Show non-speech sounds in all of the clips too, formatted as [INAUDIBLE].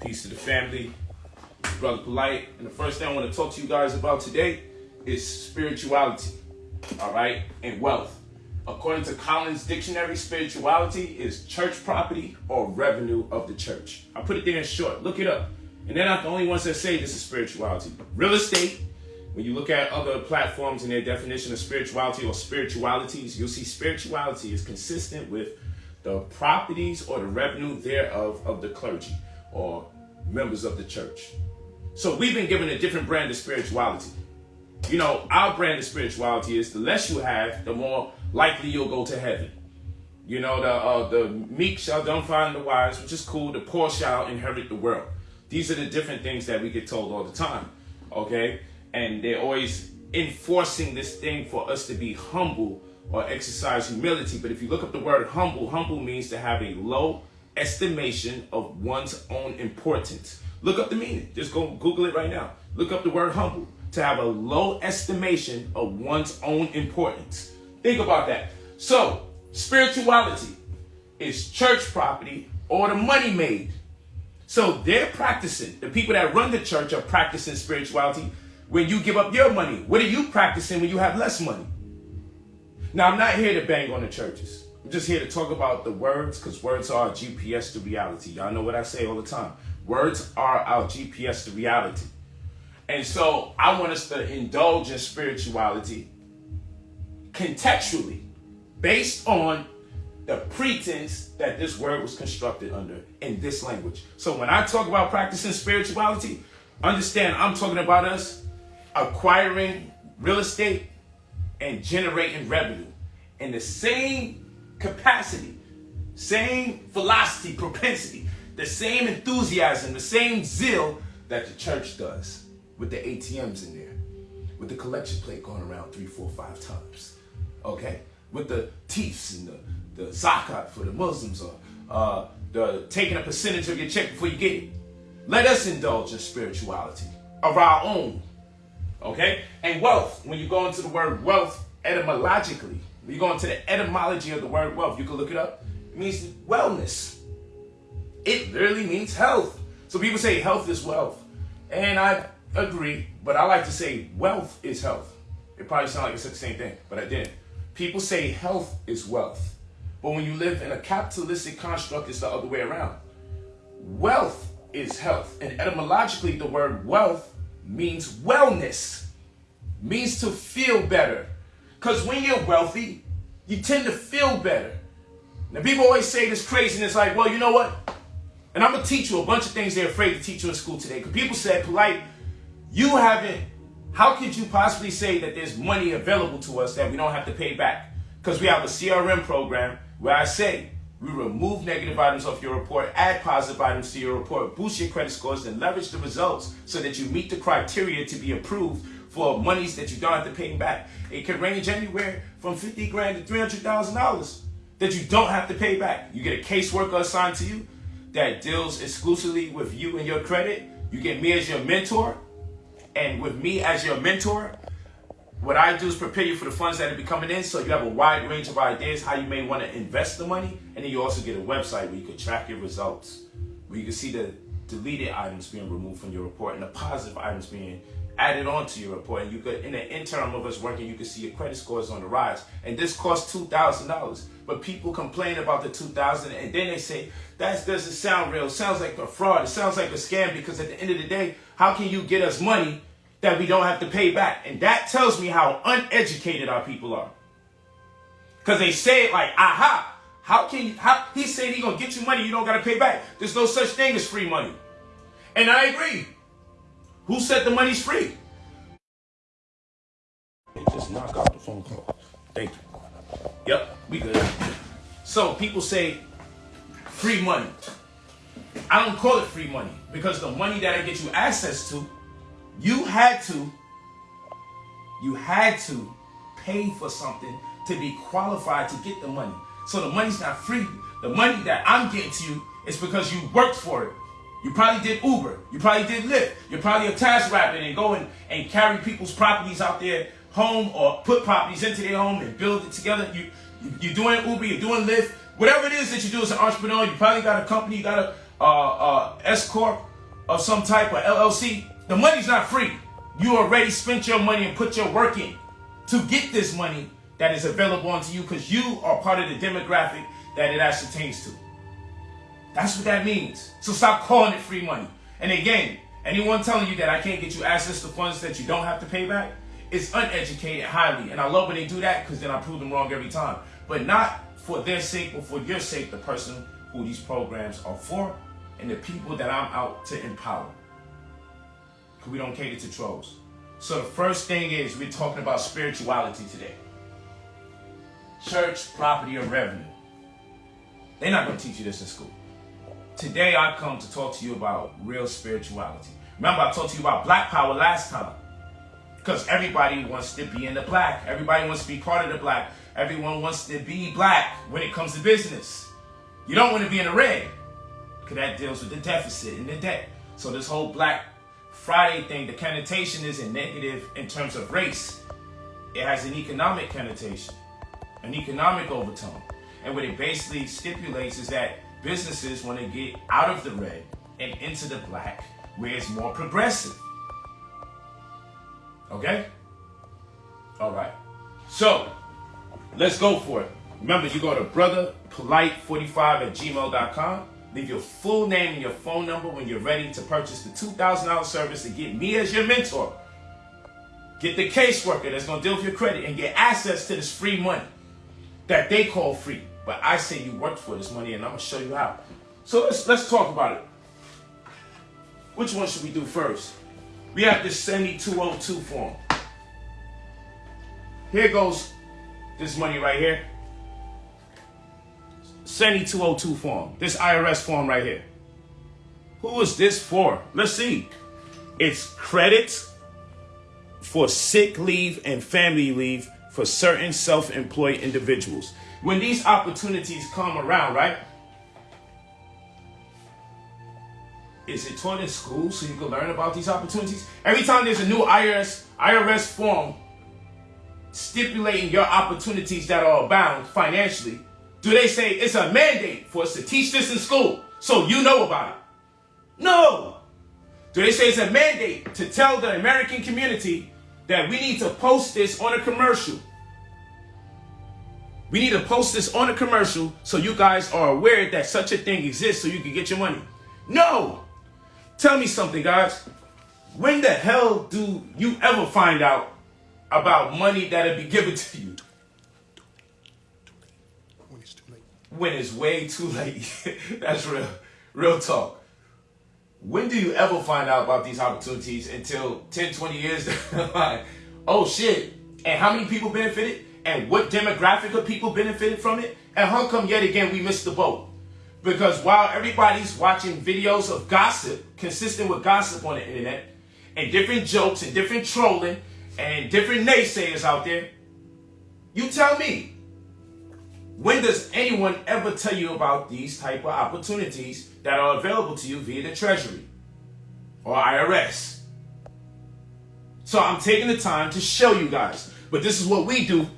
Peace to the family. Brother Polite. And the first thing I want to talk to you guys about today is spirituality. All right? And wealth. According to Collins Dictionary, spirituality is church property or revenue of the church. I put it there in short. Look it up. And they're not the only ones that say this is spirituality. Real estate, when you look at other platforms and their definition of spirituality or spiritualities, you'll see spirituality is consistent with the properties or the revenue thereof of the clergy or members of the church. So we've been given a different brand of spirituality. You know, our brand of spirituality is the less you have, the more likely you'll go to heaven. You know, the uh, the meek shall don't find the wise, which is cool. The poor shall inherit the world. These are the different things that we get told all the time. Okay, and they're always enforcing this thing for us to be humble or exercise humility. But if you look up the word humble, humble means to have a low estimation of one's own importance. Look up the meaning. Just go Google it right now. Look up the word humble. To have a low estimation of one's own importance. Think about that. So, spirituality is church property or the money made. So they're practicing. The people that run the church are practicing spirituality when you give up your money. What are you practicing when you have less money? Now, I'm not here to bang on the churches. I'm just here to talk about the words because words are GPS to reality. Y'all know what I say all the time. Words are our GPS to reality. And so I want us to indulge in spirituality contextually based on the pretense that this word was constructed under in this language. So when I talk about practicing spirituality, understand I'm talking about us acquiring real estate and generating revenue in the same capacity, same velocity, propensity, the same enthusiasm, the same zeal that the church does with the ATMs in there, with the collection plate going around three, four, five times, okay? With the tithes and the, the zakat for the Muslims or uh, the taking a percentage of your check before you get it. Let us indulge in spirituality of our own Okay? And wealth, when you go into the word wealth etymologically, you go into the etymology of the word wealth, you can look it up. It means wellness. It literally means health. So people say health is wealth. And I agree, but I like to say wealth is health. It probably sounds like it's the same thing, but I didn't. People say health is wealth. But when you live in a capitalistic construct, it's the other way around. Wealth is health. And etymologically, the word wealth means wellness, means to feel better. Because when you're wealthy, you tend to feel better. Now, people always say this craziness like, well, you know what? And I'm going to teach you a bunch of things they're afraid to teach you in school today. Because people said, polite, you haven't, how could you possibly say that there's money available to us that we don't have to pay back? Because we have a CRM program where I say, we remove negative items off your report, add positive items to your report, boost your credit scores, and leverage the results so that you meet the criteria to be approved for monies that you don't have to pay back. It can range anywhere from 50 grand to $300,000 that you don't have to pay back. You get a caseworker assigned to you that deals exclusively with you and your credit. You get me as your mentor. And with me as your mentor, what I do is prepare you for the funds that are be coming in so you have a wide range of ideas how you may want to invest the money. And then you also get a website where you can track your results, where you can see the deleted items being removed from your report and the positive items being added on to your report. And you could, in the interim of us working, you could see your credit scores on the rise. And this costs $2,000. But people complain about the 2000 and then they say, that doesn't sound real. It sounds like a fraud. It sounds like a scam because at the end of the day, how can you get us money that we don't have to pay back. And that tells me how uneducated our people are. Because they say it like, aha, how can you, how, he said he gonna get you money you don't gotta pay back. There's no such thing as free money. And I agree. Who said the money's free? They Just knock out the phone call. Thank you. Yep, we good. So people say free money. I don't call it free money because the money that I get you access to you had to, you had to pay for something to be qualified to get the money. So the money's not free. The money that I'm getting to you is because you worked for it. You probably did Uber. You probably did Lyft. You're probably a TaskRabbit and go and, carry people's properties out there home or put properties into their home and build it together. You, you, you're doing Uber, you're doing Lyft. Whatever it is that you do as an entrepreneur, you probably got a company, you got a uh, uh, S Corp, of some type of LLC, the money's not free. You already spent your money and put your work in to get this money that is available unto you because you are part of the demographic that it ascertains to. That's what that means. So stop calling it free money. And again, anyone telling you that I can't get you access to funds that you don't have to pay back is uneducated highly. And I love when they do that because then I prove them wrong every time. But not for their sake, but for your sake, the person who these programs are for and the people that I'm out to empower. Because we don't cater to trolls. So the first thing is we're talking about spirituality today. Church, property, or revenue. They're not going to teach you this in school. Today I come to talk to you about real spirituality. Remember I talked to you about black power last time. Because everybody wants to be in the black. Everybody wants to be part of the black. Everyone wants to be black when it comes to business. You don't want to be in the red. Because that deals with the deficit and the debt. So this whole black Friday thing, the connotation isn't negative in terms of race. It has an economic connotation, an economic overtone. And what it basically stipulates is that businesses want to get out of the red and into the black, where it's more progressive. Okay? All right. So, let's go for it. Remember, you go to brotherpolite45 at gmail.com. Leave your full name and your phone number when you're ready to purchase the $2,000 service to get me as your mentor. Get the caseworker that's going to deal with your credit and get access to this free money that they call free. But I say you worked for this money and I'm to show you how. So let's, let's talk about it. Which one should we do first? We have this 7202 form. Here goes this money right here. 7202 form. This IRS form right here. Who is this for? Let's see. It's credits for sick leave and family leave for certain self-employed individuals. When these opportunities come around, right? Is it taught in school so you can learn about these opportunities? Every time there's a new IRS IRS form stipulating your opportunities that are abound financially, do they say it's a mandate for us to teach this in school so you know about it? No. Do they say it's a mandate to tell the American community that we need to post this on a commercial? We need to post this on a commercial so you guys are aware that such a thing exists so you can get your money. No. Tell me something, guys. When the hell do you ever find out about money that'll be given to you? when it's way too late. [LAUGHS] That's real, real talk. When do you ever find out about these opportunities until 10, 20 years Oh shit. And how many people benefited? And what demographic of people benefited from it? And how come yet again we missed the boat? Because while everybody's watching videos of gossip, consistent with gossip on the internet, and different jokes and different trolling and different naysayers out there, you tell me, when does anyone ever tell you about these type of opportunities that are available to you via the Treasury or IRS? So I'm taking the time to show you guys. But this is what we do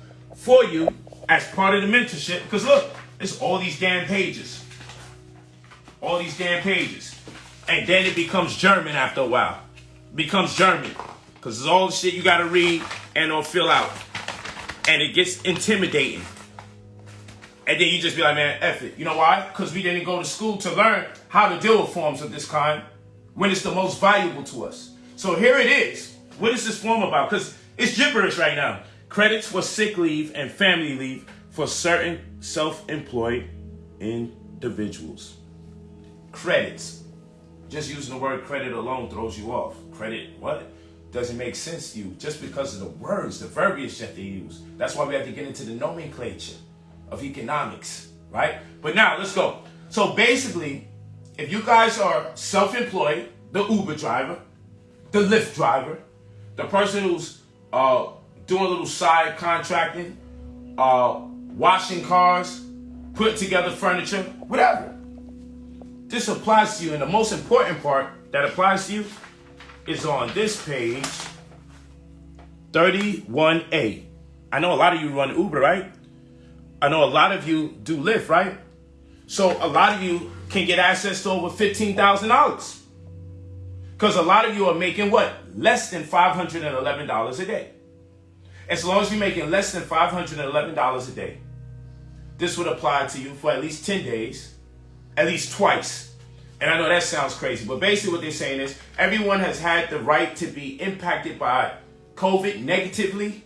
for you as part of the mentorship. Because look, it's all these damn pages. All these damn pages. And then it becomes German after a while. It becomes German. Because it's all the shit you got to read and or fill out. And it gets intimidating. And then you just be like, man, F it. You know why? Because we didn't go to school to learn how to deal with forms of this kind when it's the most valuable to us. So here it is. What is this form about? Because it's gibberish right now. Credits for sick leave and family leave for certain self-employed individuals. Credits. Just using the word credit alone throws you off. Credit, what? Doesn't make sense to you just because of the words, the verbiage that they use. That's why we have to get into the nomenclature of economics, right? But now let's go. So basically, if you guys are self-employed, the Uber driver, the Lyft driver, the person who's uh, doing a little side contracting, uh, washing cars, putting together furniture, whatever. This applies to you, and the most important part that applies to you is on this page 31A. I know a lot of you run Uber, right? I know a lot of you do Lyft, right? So a lot of you can get access to over $15,000. Because a lot of you are making what? Less than $511 a day. As long as you're making less than $511 a day, this would apply to you for at least 10 days, at least twice. And I know that sounds crazy, but basically what they're saying is everyone has had the right to be impacted by COVID negatively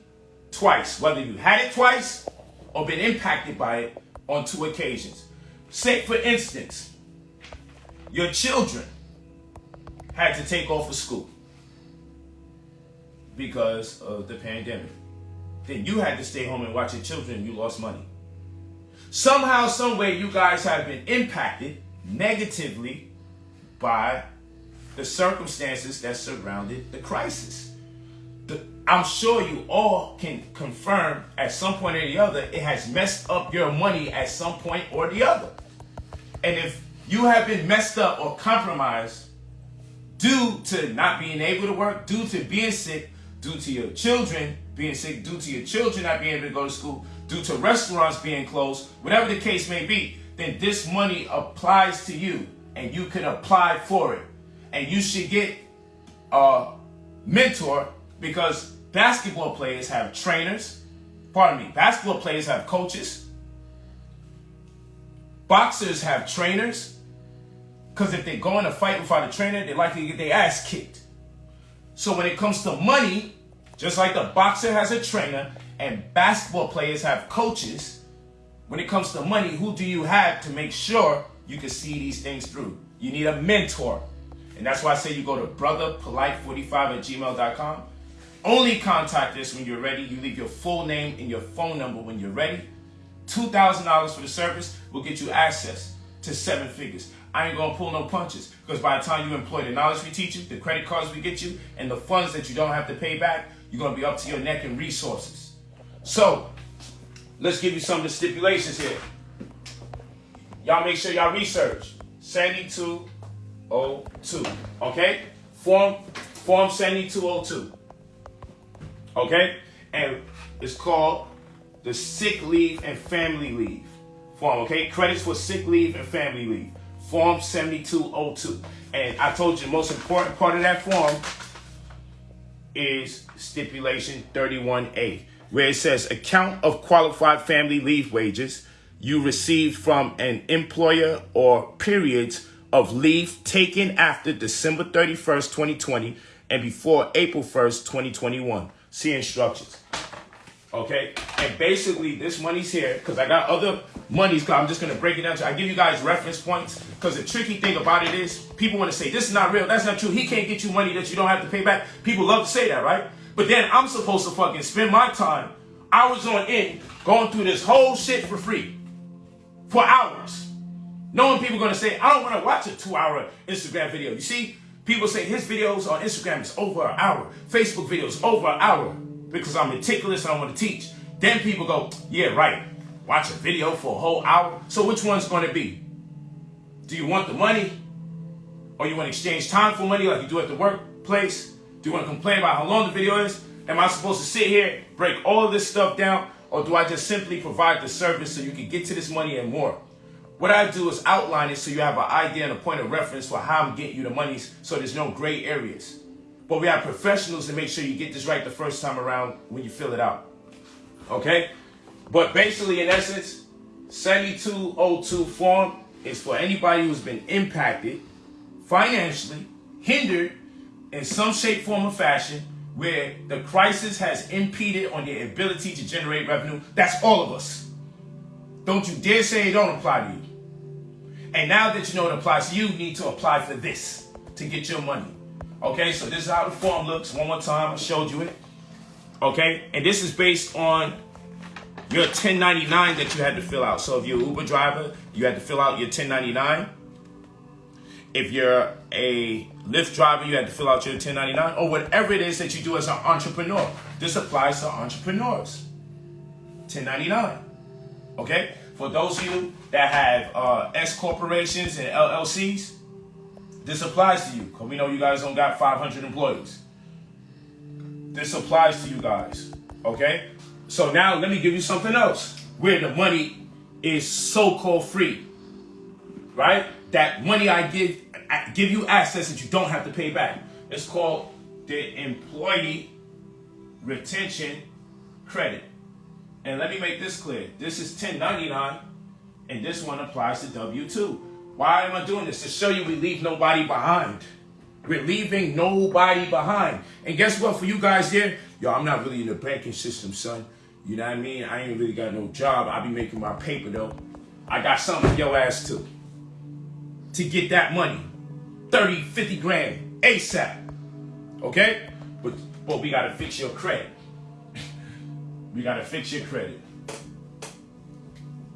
twice, whether you had it twice or been impacted by it on two occasions. Say, for instance, your children had to take off of school because of the pandemic. Then you had to stay home and watch your children you lost money. Somehow, someway, you guys have been impacted negatively by the circumstances that surrounded the crisis. The, I'm sure you all can confirm at some point or the other, it has messed up your money at some point or the other. And if you have been messed up or compromised due to not being able to work, due to being sick, due to your children being sick, due to your children not being able to go to school, due to restaurants being closed, whatever the case may be, then this money applies to you and you can apply for it. And you should get a mentor because basketball players have trainers. Pardon me, basketball players have coaches. Boxers have trainers. Because if they go in a fight without a trainer, they're likely to get their ass kicked. So when it comes to money, just like the boxer has a trainer and basketball players have coaches, when it comes to money, who do you have to make sure you can see these things through? You need a mentor. And that's why I say you go to brotherpolite45 at gmail.com. Only contact us when you're ready. You leave your full name and your phone number when you're ready. $2,000 for the service will get you access to seven figures. I ain't gonna pull no punches because by the time you employ the knowledge we teach you, the credit cards we get you, and the funds that you don't have to pay back, you're gonna be up to your neck in resources. So, let's give you some of the stipulations here. Y'all make sure y'all research. 7202. Okay? Form Form 7202. Okay? And it's called the sick leave and family leave form, okay? Credits for sick leave and family leave. Form 7202. And I told you the most important part of that form is stipulation 31A, where it says account of qualified family leave wages you received from an employer or periods of leave taken after December 31st, 2020 and before April 1st, 2021. See instructions. Okay? And basically, this money's here because I got other monies. I'm just going to break it down. To I give you guys reference points because the tricky thing about it is people want to say, this is not real. That's not true. He can't get you money that you don't have to pay back. People love to say that, right? But then I'm supposed to fucking spend my time hours on end going through this whole shit for free for hours. Knowing people going to say, I don't want to watch a two hour Instagram video. You see, people say his videos on Instagram is over an hour. Facebook videos over an hour because I'm meticulous and I want to teach. Then people go, yeah, right. Watch a video for a whole hour. So which one's going to be? Do you want the money? Or you want to exchange time for money like you do at the workplace? Do you want to complain about how long the video is? Am I supposed to sit here, break all of this stuff down? Or do I just simply provide the service so you can get to this money and more? What I do is outline it so you have an idea and a point of reference for how I'm getting you the monies so there's no gray areas. But we have professionals to make sure you get this right the first time around when you fill it out. Okay? But basically, in essence, 7202 form is for anybody who's been impacted financially, hindered in some shape, form, or fashion, where the crisis has impeded on your ability to generate revenue. That's all of us. Don't you dare say it don't apply to you. And now that you know it applies to you, you need to apply for this to get your money. Okay, so this is how the form looks. One more time, I showed you it. Okay, and this is based on your 1099 that you had to fill out. So if you're an Uber driver, you had to fill out your 1099. If you're a Lyft driver, you had to fill out your 1099 or whatever it is that you do as an entrepreneur. This applies to entrepreneurs. 1099. Okay? For those of you that have uh, S corporations and LLCs, this applies to you because we know you guys don't got 500 employees. This applies to you guys. Okay? So now let me give you something else where the money is so-called free. Right? that money I give I give you access that you don't have to pay back. It's called the employee retention credit. And let me make this clear. This is 1099 and this one applies to W2. Why am I doing this? To show you we leave nobody behind. We're leaving nobody behind. And guess what? For you guys here, yo, I'm not really in the banking system, son. You know what I mean? I ain't really got no job. I be making my paper though. I got something for your ass too. To get that money. 30, 50 grand ASAP. Okay? But but we gotta fix your credit. [LAUGHS] we gotta fix your credit.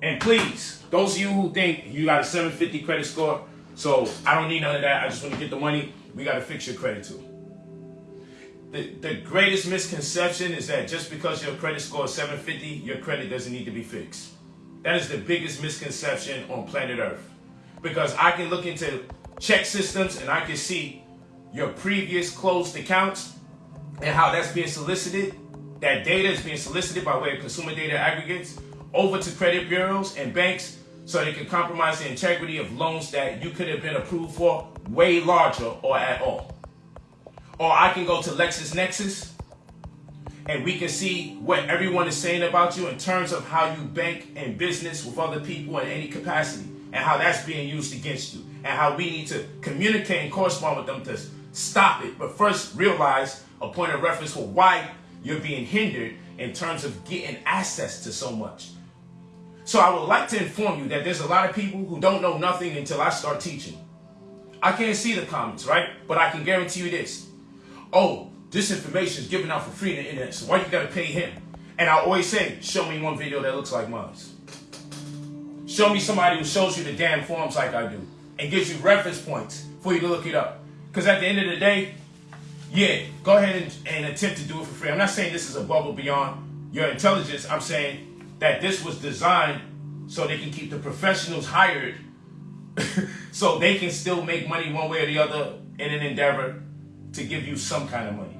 And please, those of you who think you got a 750 credit score, so I don't need none of that. I just want to get the money. We got to fix your credit too. The, the greatest misconception is that just because your credit score is 750, your credit doesn't need to be fixed. That is the biggest misconception on planet Earth. Because I can look into ChexSystems and I can see your previous closed accounts and how that's being solicited. That data is being solicited by way of consumer data aggregates over to credit bureaus and banks so they can compromise the integrity of loans that you could have been approved for way larger or at all. Or I can go to LexisNexis and we can see what everyone is saying about you in terms of how you bank and business with other people in any capacity and how that's being used against you and how we need to communicate and correspond with them to stop it. But first realize a point of reference for why you're being hindered in terms of getting access to so much. So I would like to inform you that there's a lot of people who don't know nothing until I start teaching. I can't see the comments, right? But I can guarantee you this. Oh, this information is given out for free on the internet, so why you gotta pay him? And I always say, show me one video that looks like mine. Show me somebody who shows you the damn forms like I do and gives you reference points for you to look it up. Because at the end of the day, yeah, go ahead and, and attempt to do it for free. I'm not saying this is a bubble beyond your intelligence. I'm saying that this was designed so they can keep the professionals hired [LAUGHS] so they can still make money one way or the other in an endeavor to give you some kind of money.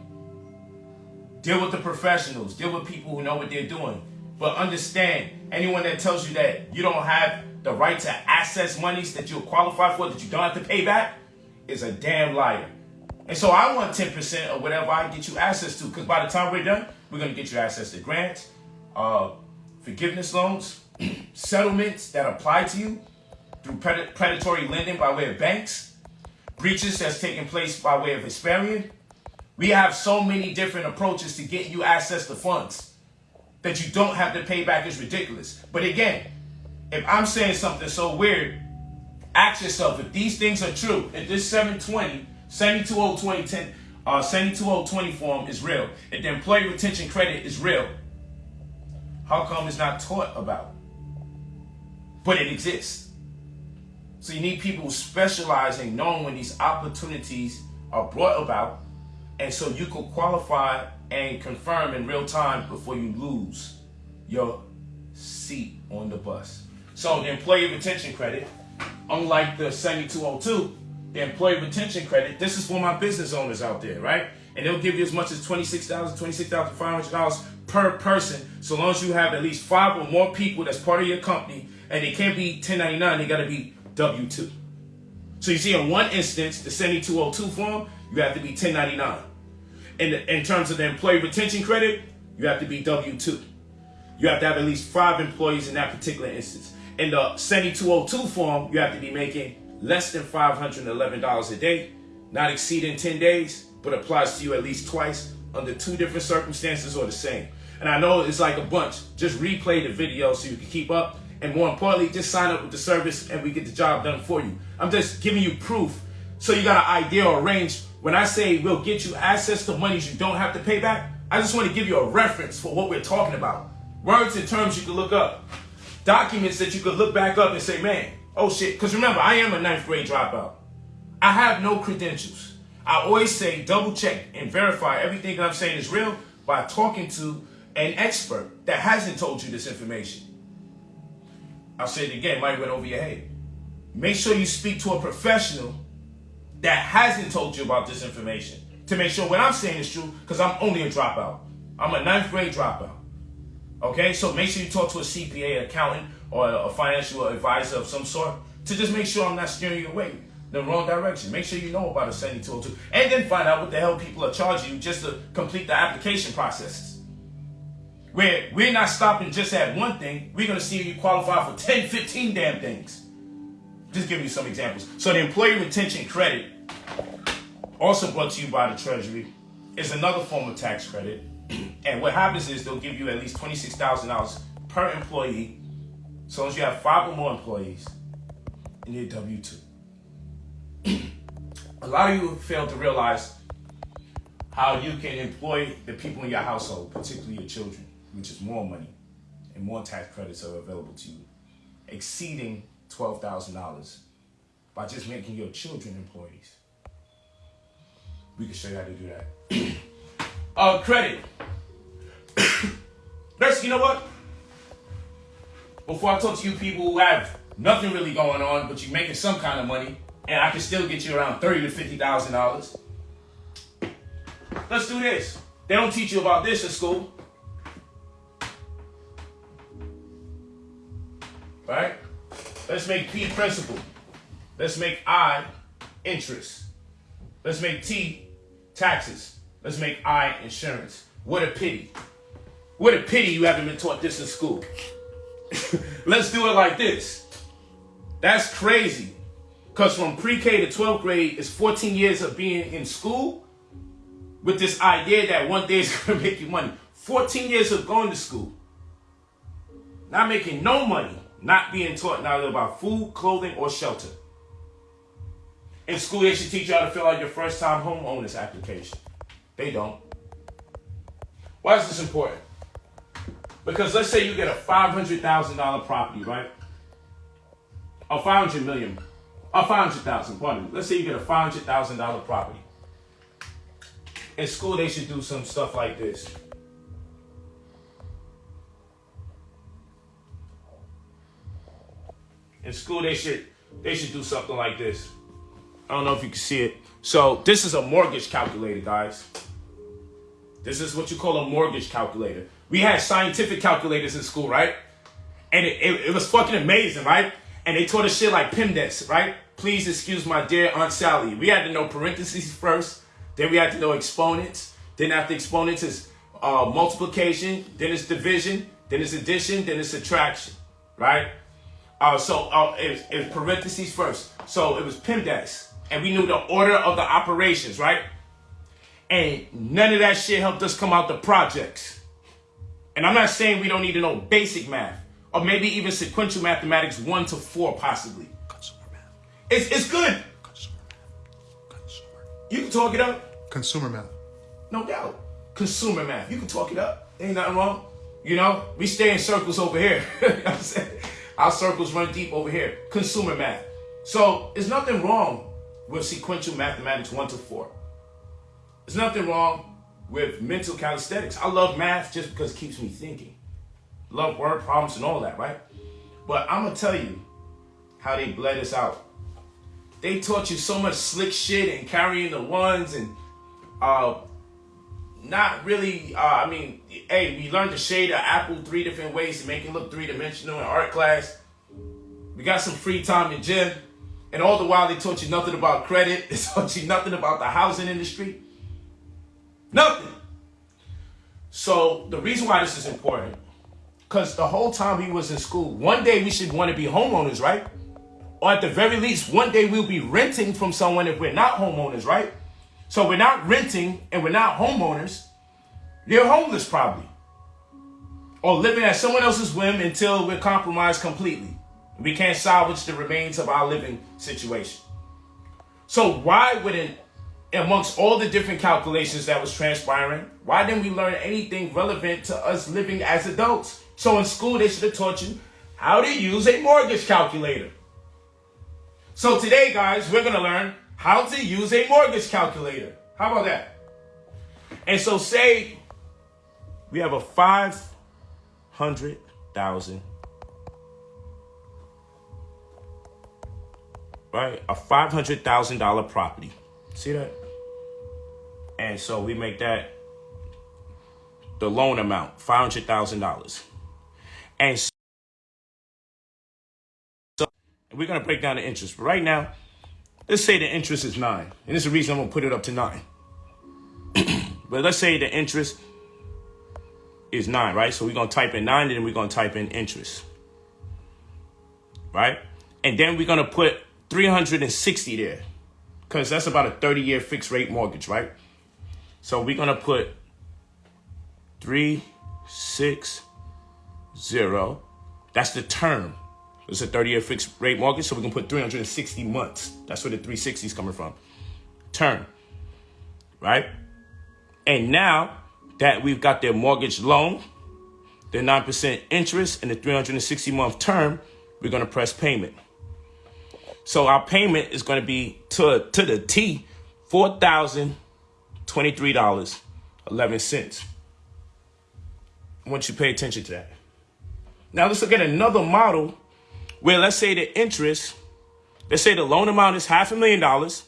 Deal with the professionals, deal with people who know what they're doing. But understand, anyone that tells you that you don't have the right to access monies that you're qualified for, that you don't have to pay back, is a damn liar. And so I want 10% of whatever I get you access to, because by the time we're done, we're going to get you access to grants, uh, forgiveness loans, [CLEARS THROAT] settlements that apply to you through pred predatory lending by way of banks, breaches that's taking place by way of Experian. We have so many different approaches to get you access to funds that you don't have to pay back is ridiculous. But again, if I'm saying something so weird, ask yourself if these things are true, if this 720, 72020, uh, 72020 form is real, if the employee retention credit is real, how come it's not taught about? But it exists. So you need people who specialize in knowing when these opportunities are brought about, and so you can qualify and confirm in real time before you lose your seat on the bus. So the employee retention credit, unlike the 7202, the employee retention credit, this is for my business owners out there, right? And they'll give you as much as $26,000, $26,500 per person, so long as you have at least five or more people that's part of your company, and it can't be 1099, they gotta be W-2. So you see in one instance, the 7202 form, you have to be 1099. In, in terms of the employee retention credit, you have to be W-2. You have to have at least five employees in that particular instance. In the 7202 form, you have to be making less than $511 a day, not exceeding 10 days, but applies to you at least twice under two different circumstances or the same. And I know it's like a bunch. Just replay the video so you can keep up. And more importantly, just sign up with the service and we get the job done for you. I'm just giving you proof so you got an idea or range. When I say we'll get you access to monies you don't have to pay back, I just want to give you a reference for what we're talking about. Words and terms you can look up. Documents that you could look back up and say, man, oh shit. Because remember, I am a ninth grade dropout. I have no credentials. I always say double check and verify everything I'm saying is real by talking to an expert that hasn't told you this information. I'll say it again, might went over your head. Make sure you speak to a professional that hasn't told you about this information to make sure what I'm saying is true because I'm only a dropout. I'm a ninth grade dropout. Okay, so make sure you talk to a CPA, accountant, or a financial advisor of some sort to just make sure I'm not steering you away the wrong direction. Make sure you know about a 7202 and then find out what the hell people are charging you just to complete the application processes. Where we're not stopping just at one thing, we're going to see you qualify for 10, 15 damn things. Just giving you some examples. So the employee retention credit, also brought to you by the Treasury, is another form of tax credit. [CLEARS THROAT] And what happens is they'll give you at least $26,000 per employee, so as you have five or more employees in your W-2. a lot of you fail to realize how you can employ the people in your household, particularly your children, which is more money and more tax credits are available to you, exceeding $12,000 by just making your children employees. We can show you how to do that. [COUGHS] uh, credit. [COUGHS] Let's, you know what? Before I talk to you people who have nothing really going on, but you're making some kind of money, and I can still get you around thirty to fifty thousand dollars. Let's do this. They don't teach you about this in school. Right? Let's make P principal. Let's make I interest. Let's make T taxes. Let's make I insurance. What a pity. What a pity you haven't been taught this in school. [LAUGHS] Let's do it like this. That's crazy. Because from pre-K to 12th grade is 14 years of being in school with this idea that one day is going to make you money. 14 years of going to school. Not making no money. Not being taught neither about food, clothing, or shelter. In school, they should teach you how to fill out your first time homeowners application. They don't. Why is this important? Because let's say you get a $500,000 property, right? Or 500 million or 500,000, pardon me. Let's say you get a $500,000 property. In school, they should do some stuff like this. In school, they should they should do something like this. I don't know if you can see it. So this is a mortgage calculator, guys. This is what you call a mortgage calculator. We had scientific calculators in school, right? And it, it, it was fucking amazing, right? And they taught us shit like PIMDEX, right? Please excuse my dear Aunt Sally. We had to know parentheses first. Then we had to know exponents. Then after exponents is uh, multiplication. Then it's division. Then it's addition. Then it's subtraction, right? Uh, so uh, it, it was parentheses first. So it was PIMDEX. And we knew the order of the operations, right? And none of that shit helped us come out the projects. And I'm not saying we don't need to know basic math or maybe even sequential mathematics one to four, possibly. Consumer math. It's, it's good. Consumer math. Consumer. You can talk it up, Consumer math. no doubt. Consumer math, you can talk it up. Ain't nothing wrong. You know, we stay in circles over here. [LAUGHS] you know what I'm saying? Our circles run deep over here. Consumer math. So there's nothing wrong with sequential mathematics one to four. There's nothing wrong with mental calisthenics. I love math just because it keeps me thinking love word problems and all that, right? But I'm gonna tell you how they bled us out. They taught you so much slick shit and carrying the ones and uh not really uh I mean, hey, we learned to shade an apple three different ways to make it look three dimensional in art class. We got some free time in gym. And all the while they taught you nothing about credit. [LAUGHS] They taught you nothing about the housing industry. Nothing. So the reason why this is important because the whole time he was in school, one day we should want to be homeowners, right? Or at the very least, one day we'll be renting from someone if we're not homeowners, right? So we're not renting and we're not homeowners. You're homeless probably. Or living at someone else's whim until we're compromised completely. We can't salvage the remains of our living situation. So why wouldn't, amongst all the different calculations that was transpiring, why didn't we learn anything relevant to us living as adults? So in school, they should have taught you how to use a mortgage calculator. So today, guys, we're going to learn how to use a mortgage calculator. How about that? And so say we have a 500,000 right? A $500,000 property. See that? And so we make that the loan amount, $500,000. And so we're gonna break down the interest. But right now, let's say the interest is nine. And this is the reason I'm gonna put it up to nine. [CLEARS THROAT] but let's say the interest is nine, right? So we're gonna type in nine, and then we're gonna type in interest. Right? And then we're gonna put 360 there. Because that's about a 30-year fixed rate mortgage, right? So we're gonna put three, six, zero. That's the term. It's a 30-year fixed rate mortgage, so we can put 360 months. That's where the 360 is coming from. Term. Right? And now that we've got their mortgage loan, their 9% interest, and the 360 month term, we're going to press payment. So our payment is going to be to, to the T, $4,023.11. I want you to pay attention to that. Now let's look at another model where let's say the interest, let's say the loan amount is half a million dollars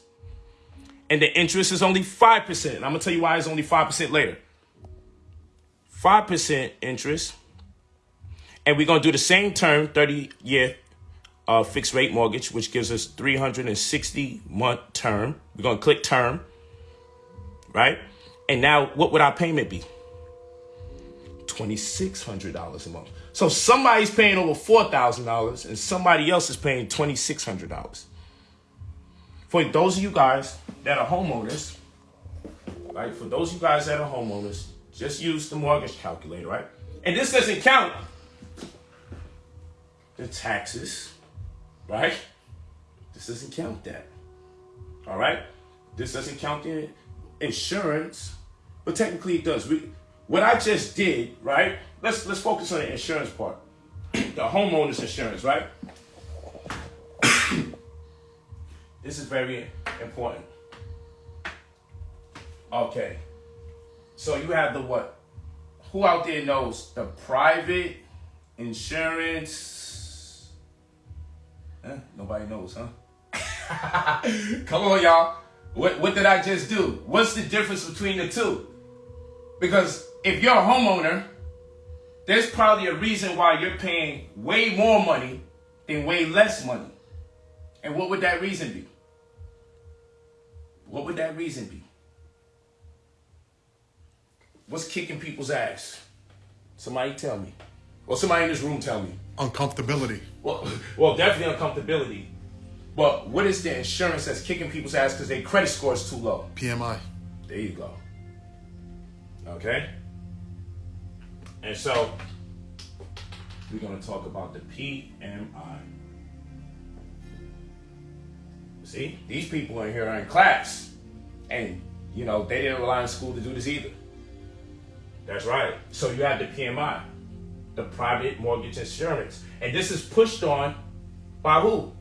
and the interest is only 5%. I'm going to tell you why it's only 5% later. 5% interest. And we're going to do the same term, 30 year uh, fixed rate mortgage, which gives us 360 month term. We're going to click term, right? And now what would our payment be? $2,600 a month. So somebody's paying over $4,000 and somebody else is paying $2,600. For those of you guys that are homeowners, right? For those of you guys that are homeowners, just use the mortgage calculator, right? And this doesn't count the taxes, right? This doesn't count that. All right? This doesn't count the insurance, but technically it does. We, what I just did, right? Let's let's focus on the insurance part. [CLEARS THROAT] the homeowner's insurance, right? [CLEARS THROAT] this is very important. Okay. So you have the what? Who out there knows the private insurance? Eh, nobody knows, huh? [LAUGHS] Come on, y'all. What, what did I just do? What's the difference between the two? Because if you're a homeowner, there's probably a reason why you're paying way more money than way less money. And what would that reason be? What would that reason be? What's kicking people's ass? Somebody tell me. Or somebody in this room tell me. Uncomfortability. Well, [LAUGHS] well, definitely uncomfortability. But what is the insurance that's kicking people's ass because their credit score is too low? PMI. There you go. Okay? And so, we're going to talk about the PMI. See, these people in here are in class. And, you know, they didn't rely on school to do this either. That's right. So you have the PMI, the private mortgage insurance. And this is pushed on by who?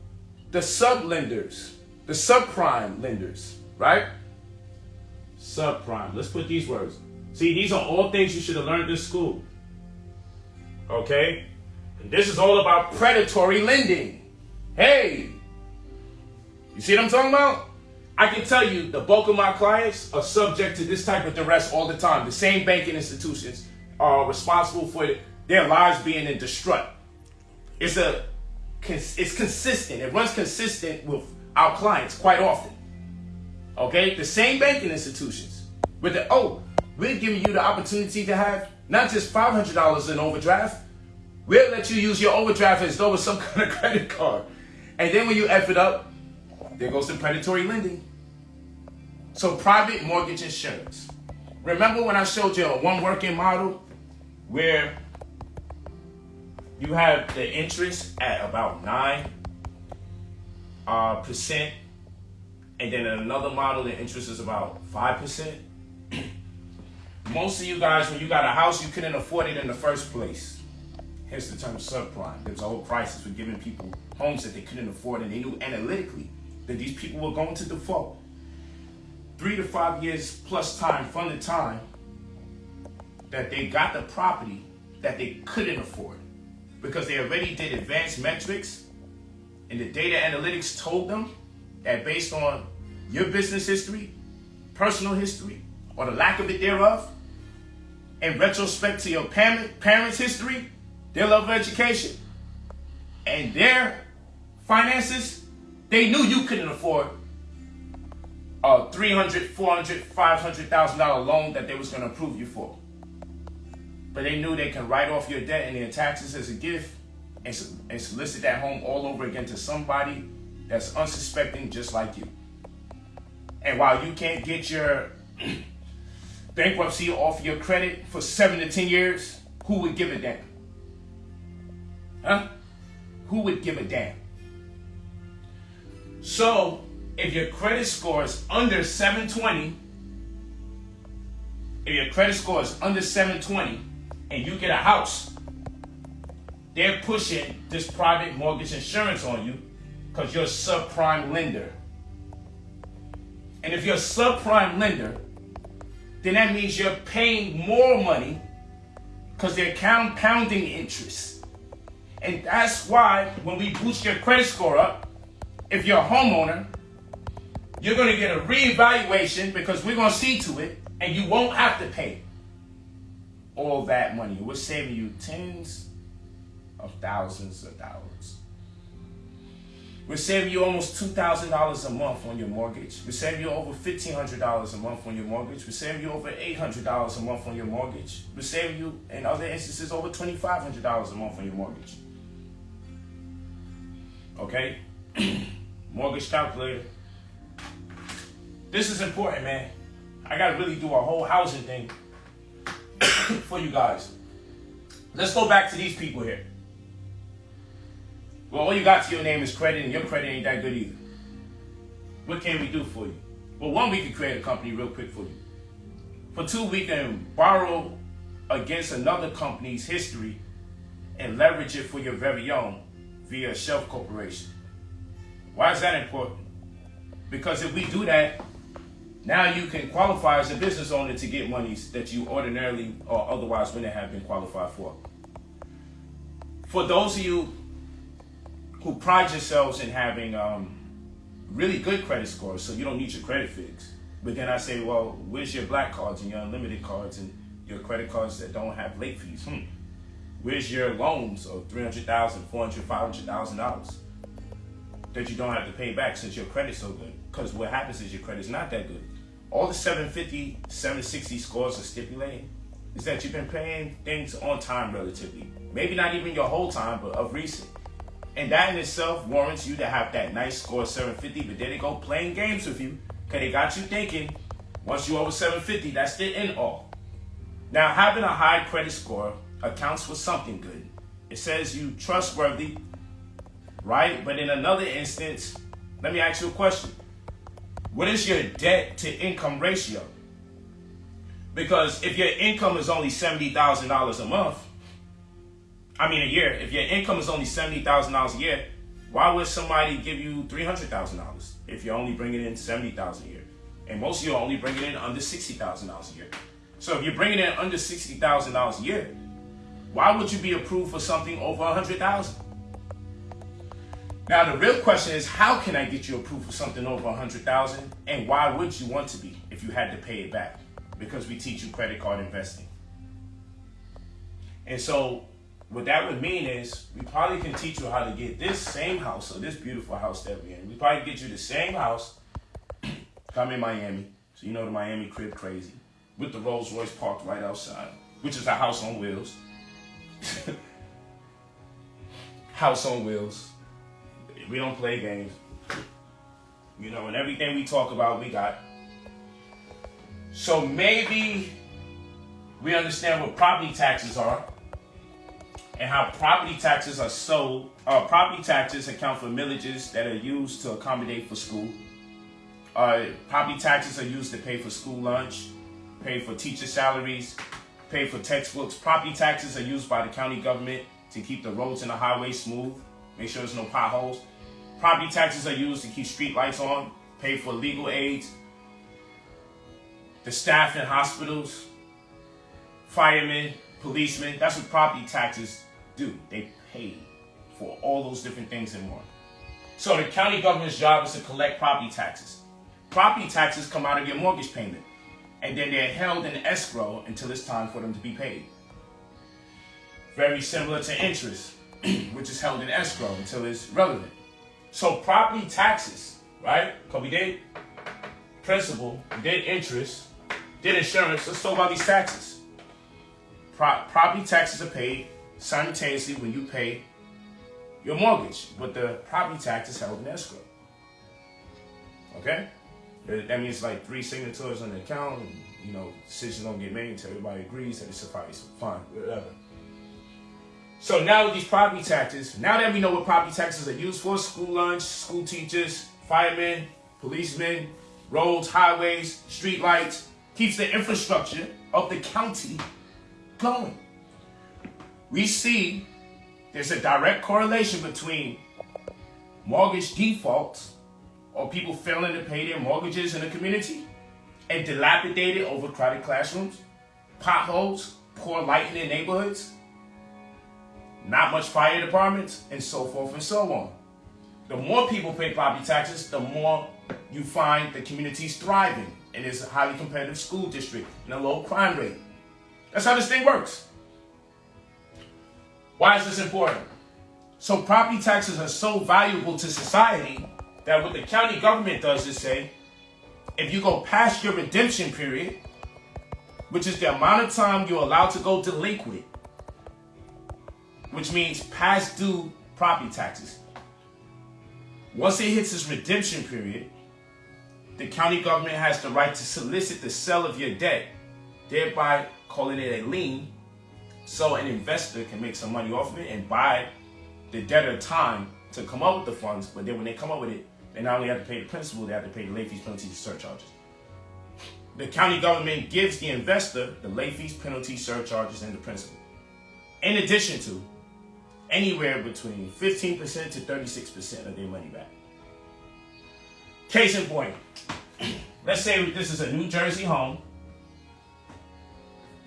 The sub lenders, the subprime lenders, right? Subprime. Let's put these words. See, these are all things you should have learned in school. Okay? And this is all about predatory lending. Hey! You see what I'm talking about? I can tell you the bulk of my clients are subject to this type of duress all the time. The same banking institutions are responsible for their lives being in distraught. It's a it's consistent. It runs consistent with our clients quite often. Okay? The same banking institutions. With the oh, we're giving you the opportunity to have not just $500 in overdraft. We'll let you use your overdraft as though it's some [LAUGHS] kind of credit card. And then when you F it up, there goes the predatory lending. So private mortgage insurance. Remember when I showed you a one working model where you have the interest at about nine uh, percent, and then another model the interest is about five percent. [CLEARS THROAT] Most of you guys, when you got a house, you couldn't afford it in the first place. Hence the term subprime. There was a whole crisis with giving people homes that they couldn't afford, and they knew analytically that these people were going to default. Three to five years plus time from the time that they got the property that they couldn't afford because they already did advanced metrics and the data analytics told them that based on your business history, personal history, or the lack of it thereof, in retrospect to your parent, parents' history, their love of education, and their finances, they knew you couldn't afford a $300, $400, 500000 dollar loan that they was going to approve you for. But they knew they can write off your debt and their taxes as a gift and, and solicit that home all over again to somebody that's unsuspecting just like you. And while you can't get your [CLEARS THROAT] bankruptcy off your credit for seven to ten years who would give a damn? Huh? Who would give a damn? So if your credit score is under 720, if your credit score is under 720 and you get a house, they're pushing this private mortgage insurance on you because you're a subprime lender. And if you're a subprime lender, then that means you're paying more money because they're compounding interest. And that's why when we boost your credit score up, if you're a homeowner, you're going to get a reevaluation because we're going to see to it, and you won't have to pay all that money. We're saving you tens of thousands of dollars. We're saving you almost $2,000 a month on your mortgage. We're saving you over $1,500 a month on your mortgage. We're saving you over $800 a month on your mortgage. We're saving you, in other instances, over $2,500 a month on your mortgage. Okay? [CLEARS THROAT] mortgage calculator. This is important, man. I gotta really do a whole housing thing [COUGHS] for you guys. Let's go back to these people here. Well, all you got to your name is credit, and your credit ain't that good either. What can we do for you? Well, one, we can create a company real quick for you. For two, we can borrow against another company's history and leverage it for your very own via a shelf corporation. Why is that important? Because if we do that, now you can qualify as a business owner to get monies that you ordinarily or otherwise wouldn't have been qualified for. For those of you who pride yourselves in having um, really good credit scores, so you don't need your credit fixed. But then I say, well, where's your black cards and your unlimited cards and your credit cards that don't have late fees? Hmm. Where's your loans of $300,000, $400,000, $500,000 that you don't have to pay back since your credit's so good? Because what happens is your credit's not that good all the 750, 760 scores are stipulating is that you've been paying things on time relatively. Maybe not even your whole time, but of recent. And that in itself warrants you to have that nice score 750, but then they go playing games with you because they got you thinking once you over 750, that's the end all. Now, having a high credit score accounts for something good. It says you trustworthy, right? But in another instance, let me ask you a question. What is your debt to income ratio? Because if your income is only $70,000 a month, I mean a year, if your income is only $70,000 a year, why would somebody give you $300,000 if you're only bringing in $70,000 a year? And most of you are only bringing in under $60,000 a year. So if you're bringing in under $60,000 a year, why would you be approved for something over a 100,000? Now the real question is, how can I get you approved for something over a hundred thousand, and why would you want to be if you had to pay it back? Because we teach you credit card investing. And so, what that would mean is, we probably can teach you how to get this same house, or this beautiful house that we're in. We probably get you the same house. [CLEARS THROAT] Come in Miami, so you know the Miami crib crazy, with the Rolls Royce parked right outside, which is a house on wheels. [LAUGHS] house on wheels we don't play games. You know, and everything we talk about, we got. So maybe we understand what property taxes are and how property taxes are so uh, property taxes account for millages that are used to accommodate for school. Uh, property taxes are used to pay for school lunch pay for teacher salaries pay for textbooks. Property taxes are used by the county government to keep the roads and the highways smooth make sure there's no potholes. Property taxes are used to keep street lights on, pay for legal aids, the staff in hospitals, firemen, policemen. That's what property taxes do. They pay for all those different things and more. So the county government's job is to collect property taxes. Property taxes come out of your mortgage payment, and then they're held in escrow until it's time for them to be paid. Very similar to interest, [CLEARS THROAT] which is held in escrow until it's relevant. So property taxes, right? Because we did principal, we did interest, did insurance. Let's talk about these taxes. Pro- property taxes are paid simultaneously when you pay your mortgage, but the property tax is held in escrow. Okay? That means like three signatures on the account, and, you know, decisions don't get made until everybody agrees that it's suffice. Fine, whatever. So now with these property taxes, now that we know what property taxes are used for, school lunch, school teachers, firemen, policemen, roads, highways, street lights, keeps the infrastructure of the county going. We see there's a direct correlation between mortgage defaults or people failing to pay their mortgages in the community and dilapidated, overcrowded classrooms, potholes, poor lighting in neighborhoods, not much fire departments, and so forth and so on. The more people pay property taxes, the more you find the community's thriving and it's a highly competitive school district and a low crime rate. That's how this thing works. Why is this important? So property taxes are so valuable to society that what the county government does is say, if you go past your redemption period, which is the amount of time you're allowed to go delinquent, which means past due property taxes. Once it hits its redemption period, the county government has the right to solicit the sale of your debt, thereby calling it a lien, so an investor can make some money off of it and buy the debtor time to come up with the funds. But then when they come up with it, they not only have to pay the principal, they have to pay the late fees, penalties, and surcharges. The county government gives the investor the late fees, penalties, surcharges, and the principal. In addition to anywhere between 15% to 36% of their money back. Case in point, [CLEARS THROAT] let's say this is a New Jersey home.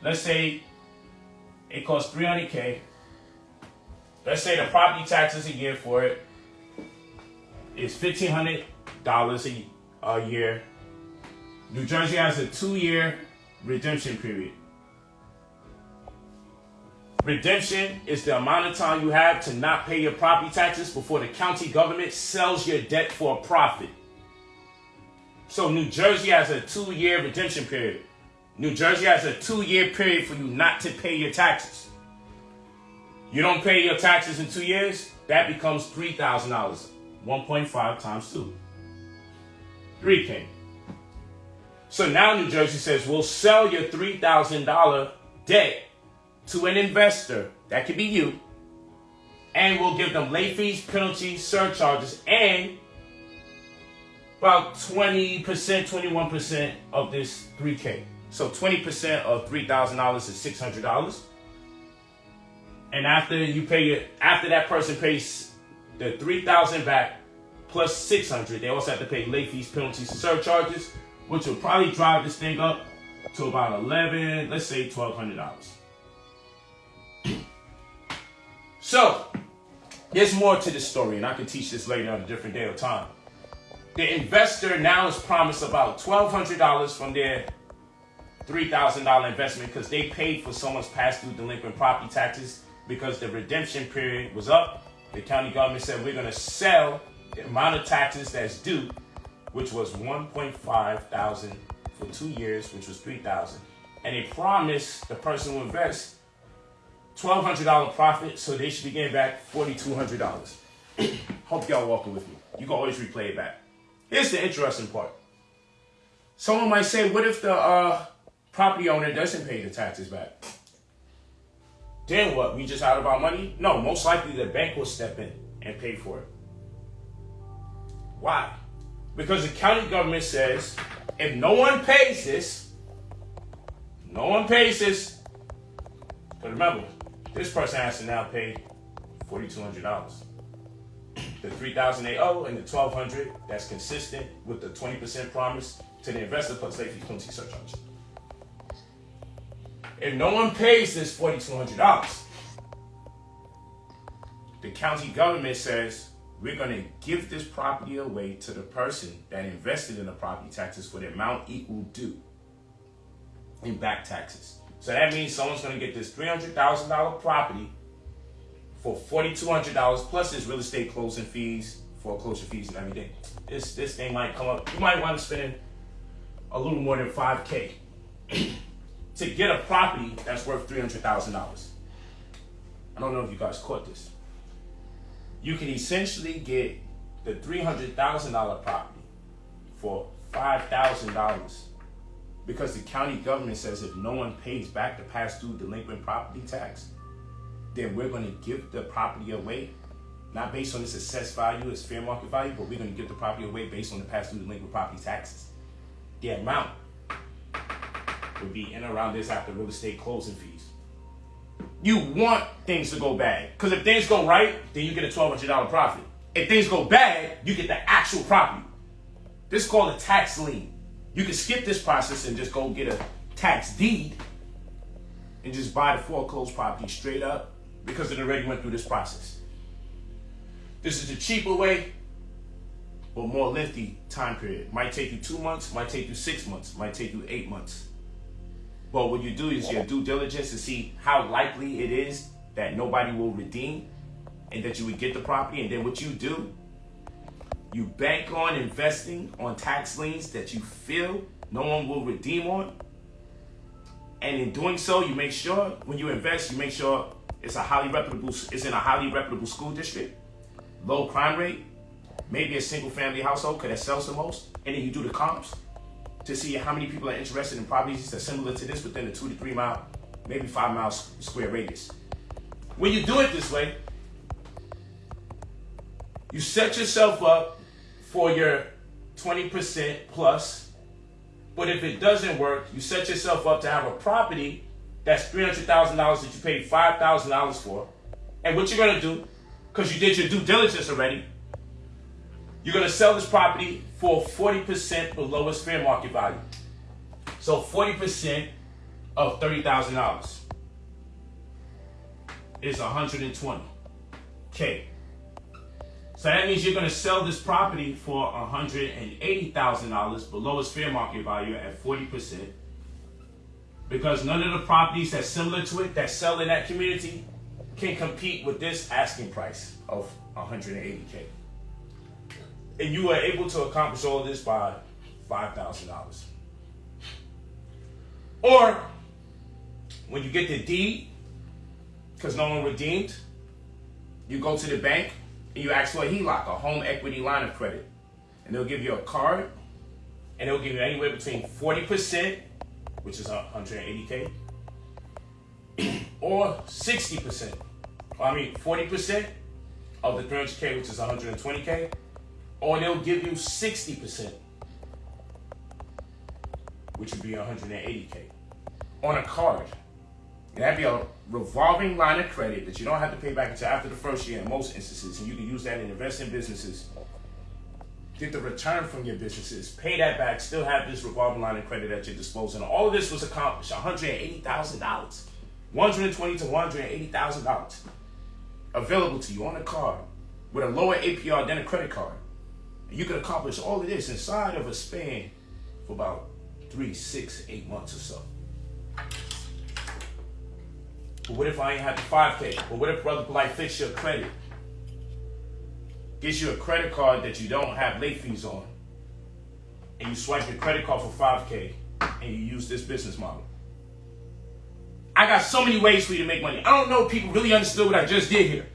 Let's say it costs 300K. Let's say the property taxes a year for it is $1,500 a, year. New Jersey has a two year redemption period. Redemption is the amount of time you have to not pay your property taxes before the county government sells your debt for a profit. So New Jersey has a two year redemption period. New Jersey has a two year period for you not to pay your taxes. You don't pay your taxes in two years, that becomes $3,000. 1.5 times 2. 3K. So now New Jersey says we'll sell your $3,000 debt to an investor, that could be you, and we'll give them late fees, penalties, surcharges, and about 20%, 21% of this 3K. So 20% of $3,000 is $600. And after you pay it, after that person pays the 3000 back plus 600 they also have to pay late fees, penalties, and surcharges, which will probably drive this thing up to about 11, let's say $1,200. [CLEARS THROAT] so, there's more to this story, and I can teach this later on a different day or time. The investor now is promised about $1,200 from their $3,000 investment because they paid for someone's past due delinquent property taxes because the redemption period was up. The county government said we're going to sell the amount of taxes that's due, which was 1.5 thousand for two years, which was 3,000. And they promised the person who invests $1,200 profit, so they should be getting back $4,200. [COUGHS] Hope y'all walking with me. You can always replay it back. Here's the interesting part. Someone might say, what if the uh, property owner doesn't pay the taxes back? Then what? We just out of our money? No, most likely the bank will step in and pay for it. Why? Because the county government says if no one pays this, no one pays this. But remember, this person has to now pay $4,200. The 3000 they owe and the 1,200 that's consistent with the 20% promise to the investor plus late fees, penalty surcharge. If no one pays this $4,200, the county government says we're going to give this property away to the person that invested in the property taxes for the amount equal due in back taxes. So that means someone's going to get this $300,000 property for $4,200 plus his real estate closing fees, foreclosure fees and everything. This this thing might come up. You might want to spend a little more than five k to get a property that's worth three hundred thousand dollars. I don't know if you guys caught this. You can essentially get the three hundred thousand dollar property for five thousand dollars because the county government says if no one pays back the past due delinquent property tax, then we're going to give the property away, not based on its assessed value, its fair market value, but we're going to give the property away based on the past due delinquent property taxes. The amount would be in around this after real estate closing fees. You want things to go bad. Because if things go right, then you get a $1,200 profit. If things go bad, you get the actual property. This is called a tax lien. You can skip this process and just go get a tax deed and just buy the foreclosed property straight up because it already went through this process. This is the cheaper way, but more lengthy time period. Might take you two months, might take you six months, might take you eight months. But what you do is your due diligence to see how likely it is that nobody will redeem and that you would get the property. And then what you do, you bank on investing on tax liens that you feel no one will redeem on. And in doing so, you make sure when you invest, you make sure it's a highly reputable, it's in a highly reputable school district, low crime rate, maybe a single family household because that sells the most. And then you do the comps to see how many people are interested in properties that are similar to this within a two to three mile, maybe five mile square radius. When you do it this way, you set yourself up for your 20% plus. But if it doesn't work, you set yourself up to have a property that's $300,000 that you paid $5,000 for. And what you're to do, because you did your due diligence already, you're to sell this property for 40% below its fair market value. So 40% of $30,000 is 120K. So that means you're going to sell this property for $180,000 below its fair market value at 40%. Because none of the properties that's similar to it that sell in that community can compete with this asking price of 180K. And you are able to accomplish all this by $5,000. Or when you get the deed, because no one redeemed, you go to the bank and you ask for a HELOC, a home equity line of credit. And they'll give you a card and they'll give you anywhere between 40%, which is 180K, [CLEARS THROAT] or 60%. I mean, 40% of the 300K, which is 120K, or they'll give you 60%, which would be 180K, on a card. And that'd be a revolving line of credit that you don't have to pay back until after the first year in most instances. And you can use that in invest in businesses, get the return from your businesses, pay that back, still have this revolving line of credit at your disposal. And all of this was accomplished $180,000. 120 to $180,000 available to you on a card with a lower APR than a credit card. And you can accomplish all of this inside of a span for about three, six, eight months or so. But what if I ain't have the 5K? But what if Brother Polite fix your credit? Gives you a credit card that you don't have late fees on. And you swipe your credit card for 5K and you use this business model. I got so many ways for you to make money. I don't know if people really understood what I just did here.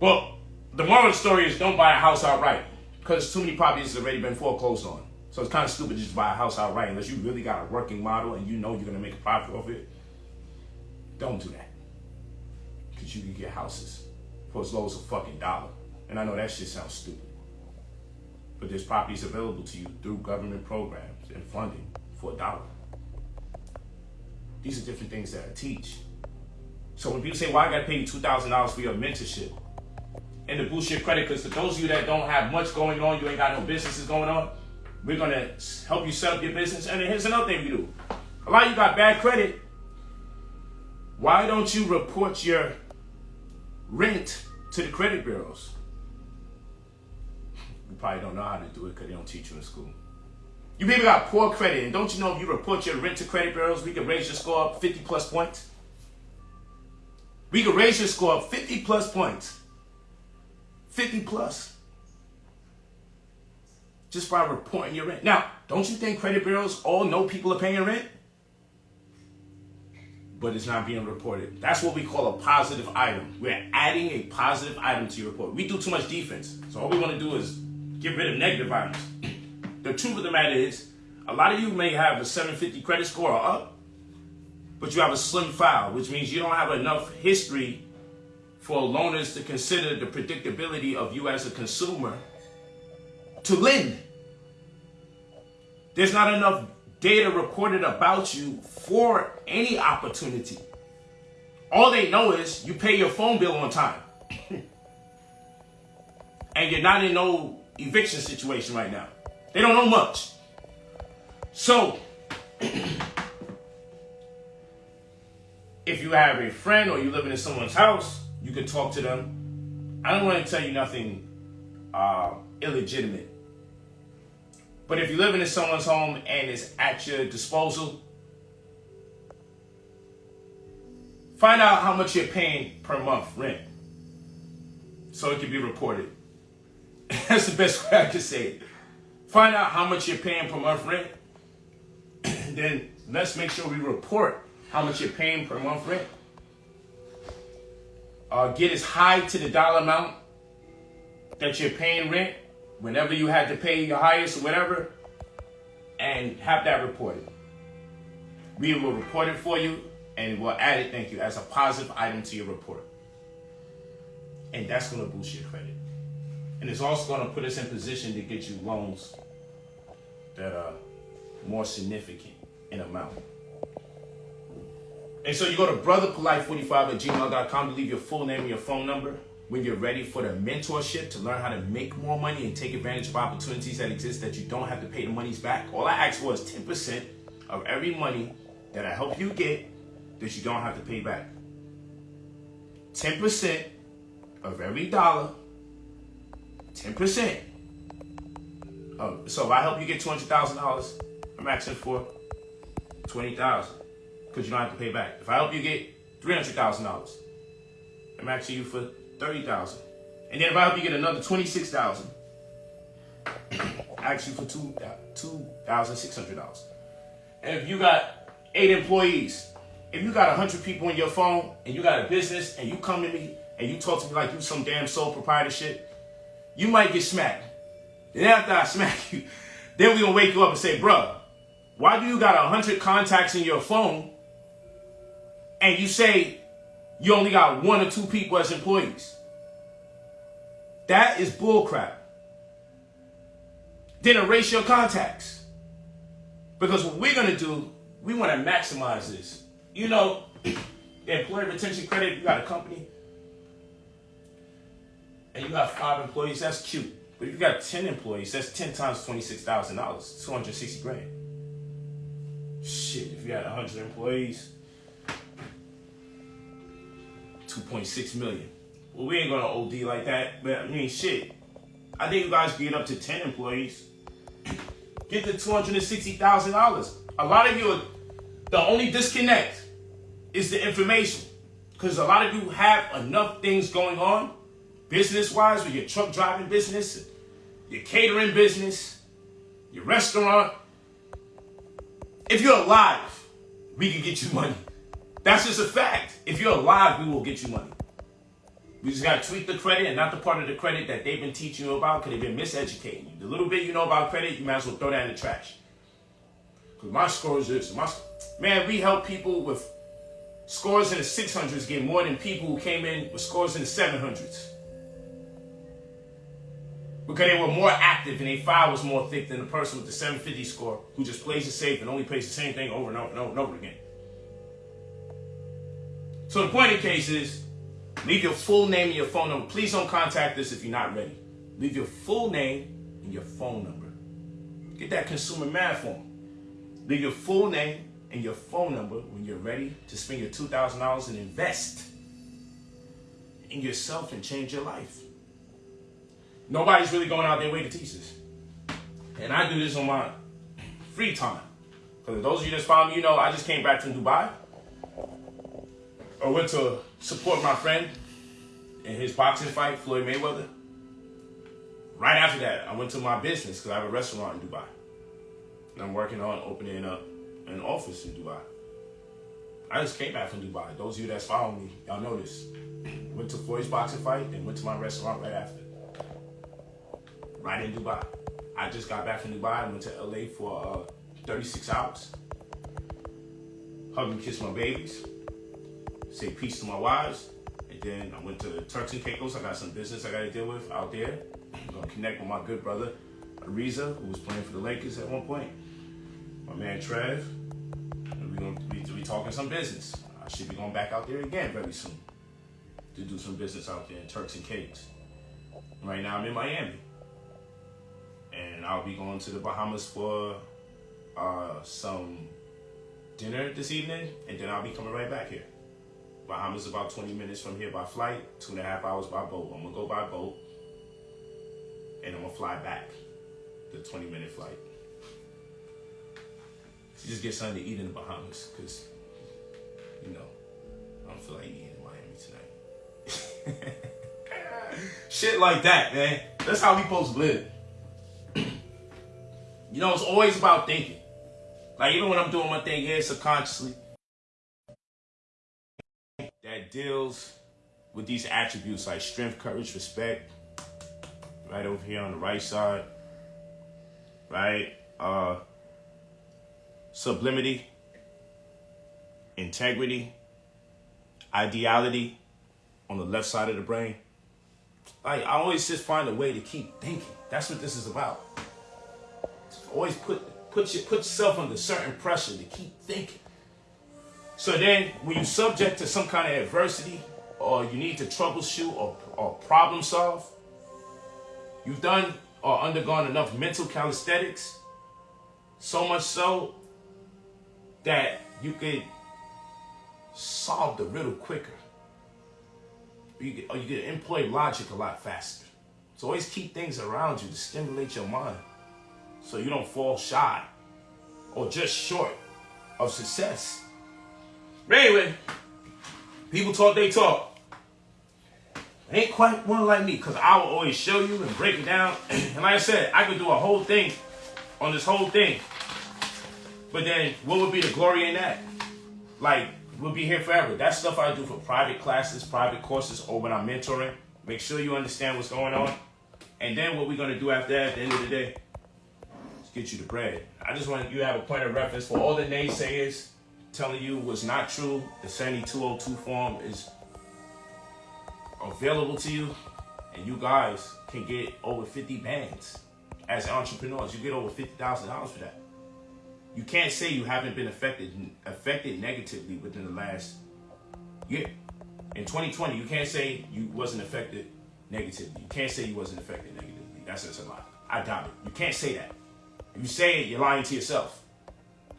Well, the moral of the story is don't buy a house outright because too many properties have already been foreclosed on. So it's kind of stupid to just buy a house outright unless you really got a working model and you know you're going to make a profit off it. Don't do that. Because you can get houses for as low as a fucking dollar. And I know that shit sounds stupid. But there's properties available to you through government programs and funding for a dollar. These are different things that I teach. So when people say, well, I got to pay you $2,000 for your mentorship and to boost your credit, because for those of you that don't have much going on, you ain't got no businesses going on, we're going to help you set up your business. And here's another thing we do. A lot of you got bad credit. Why don't you report your rent to the credit bureaus? You probably don't know how to do it because they don't teach you in school. You people got poor credit, and don't you know if you report your rent to credit bureaus, we can raise your score up 50 plus points? We can raise your score up 50 plus points 50 plus. Just by reporting your rent. Now, don't you think credit bureaus all know people are paying rent? But it's not being reported. That's what we call a positive item. We're adding a positive item to your report. We do too much defense. So all we want to do is get rid of negative items. The truth of the matter is, a lot of you may have a 750 credit score or up, but you have a slim file, which means you don't have enough history for loaners to consider the predictability of you as a consumer to lend. There's not enough data recorded about you for any opportunity. All they know is you pay your phone bill on time. [COUGHS] and you're not in no eviction situation right now. They don't know much. So, [COUGHS] if you have a friend or you're living in someone's house, you can talk to them. I don't want to tell you nothing uh, illegitimate. But if you're living in someone's home and it's at your disposal, find out how much you're paying per month rent so it can be reported. [LAUGHS] That's the best way I can say it. Find out how much you're paying per month rent. [CLEARS THROAT] then let's make sure we report how much you're paying per month rent. Uh, get as high to the dollar amount that you're paying rent whenever you had to pay your highest or whatever, and have that reported. We will report it for you and we'll add it, thank you, as a positive item to your report. And that's going to boost your credit. And it's also going to put us in position to get you loans that are more significant in amount. And so you go to brotherpolite45 at gmail.com to leave your full name and your phone number when you're ready for the mentorship to learn how to make more money and take advantage of opportunities that exist that you don't have to pay the monies back. All I ask for is 10% of every money that I help you get that you don't have to pay back. 10% of every dollar, 10%. Of, so if I help you get $200,000, I'm asking for 20000 because you don't have to pay back. If I help you get $300,000, I'm asking you for 30000 And then if I help you get another 26000 I ask you for two uh, $2,600. And if you got eight employees, if you got 100 people in your phone and you got a business and you come to me and you talk to me like you some damn sole proprietor shit, you might get smacked. Then after I [LAUGHS] smack you, then we gonna wake you up and say, bruh, why do you got 100 contacts in your phone and you say you only got one or two people as employees? That is bullcrap. Then erase your contacts. Because what we're gonna do, we wanna maximize this. You know, [CLEARS THROAT] employee retention credit, you got a company, and you got five employees, that's cute. But if you got 10 employees, that's 10 times $26,000, 260 grand. Shit, if you got 100 employees, 2.6 million. Well, we ain't gonna OD like that, but I mean, shit. I think you guys get up to 10 employees. [CLEARS THROAT] Get the $260,000. A lot of you, are, the only disconnect is the information. Because a lot of you have enough things going on, business wise, with your truck driving business, your catering business, your restaurant. If you're alive, we can get you money. That's just a fact. If you're alive, we will get you money. We just got to tweak the credit and not the part of the credit that they've been teaching you about because they've been miseducating you. The little bit you know about credit, you might as well throw that in the trash. Because my score is this. My, man, we help people with scores in the 600s get more than people who came in with scores in the 700s. Because they were more active and their file was more thick than the person with the 750 score who just plays it safe and only plays the same thing over and over and over, and over again. So the point of the case is, leave your full name and your phone number. Please don't contact us if you're not ready. Leave your full name and your phone number. Get that consumer math form. Leave your full name and your phone number when you're ready to spend your $2,000 and invest in yourself and change your life. Nobody's really going out their way to teach this. And I do this on my free time. Because those of you that follow me, you know I just came back from Dubai. I went to support my friend in his boxing fight, Floyd Mayweather. right after that, I went to my business because I have a restaurant in Dubai. And I'm working on opening up an office in Dubai. I just came back from Dubai. Those of you that follow me, y'all know this. Went to Floyd's boxing fight, and went to my restaurant right after. Right in Dubai. I just got back from Dubai. I went to LA for uh, 36 hours. Hug and kiss my babies. Say peace to my wives. And then I went to Turks and Caicos. I got some business I got to deal with out there. I'm going to connect with my good brother, Ariza, who was playing for the Lakers at one point. My man Trev. And we're going to be, be talking some business. I should be going back out there again very soon to do some business out there in Turks and Caicos. Right now I'm in Miami. And I'll be going to the Bahamas for uh, some dinner this evening, and then I'll be coming right back here. Bahamas about 20 minutes from here by flight, two and a half hours by boat. I'm gonna go by boat, and I'm gonna fly back the 20 minute flight. To just get something to eat in the Bahamas, because, you know, I don't feel like eating in Miami tonight. [LAUGHS] Shit like that, man. That's how we supposed to live. [CLEARS THROAT] you know, it's always about thinking. Like even when I'm doing my thing here subconsciously, deals with these attributes like strength, courage, respect. Right over here on the right side. Right? Uh sublimity, integrity, ideality on the left side of the brain. Like I always just find a way to keep thinking. That's what this is about. Always put put your, put yourself under certain pressure to keep thinking. So then, when you're subject to some kind of adversity, or you need to troubleshoot or, or problem solve, you've done or undergone enough mental calisthenics, so much so that you could solve the riddle quicker. You could, or you could employ logic a lot faster. So always keep things around you to stimulate your mind so you don't fall shy or just short of success. But anyway, people talk, they talk. Ain't quite one like me, because I will always show you and break it down. [CLEARS THROAT] and like I said, I could do a whole thing on this whole thing. But then, what would be the glory in that? Like, we'll be here forever. That's stuff I do for private classes, private courses, or when I'm mentoring. Make sure you understand what's going on. And then what we're going to do after that, at the end of the day, is get you the bread. I just want you to have a point of reference for all the naysayers telling you was not true. The 7202 form is available to you, and you guys can get over 50 bands as entrepreneurs. You get over $50,000 for that. You can't say you haven't been affected affected negatively within the last year. In 2020, you can't say you wasn't affected negatively. You can't say you wasn't affected negatively. That's just a lie. I doubt it. You can't say that. If you say it, you're lying to yourself.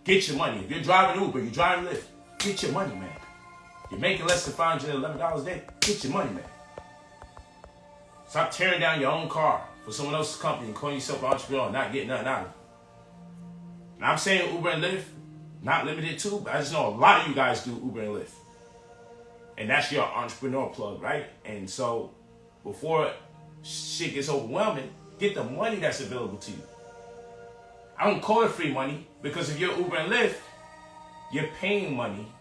Get your money. If you're driving Uber, you're driving Lyft, get your money, man. You're making less than $511 a day, get your money, man. Stop tearing down your own car for someone else's company and calling yourself an entrepreneur and not getting nothing out of it. Now, I'm saying Uber and Lyft, not limited to, but I just know a lot of you guys do Uber and Lyft. And that's your entrepreneur plug, right? And so before shit gets overwhelming, get the money that's available to you. I don't call it free money because if you're Uber and Lyft, you're paying money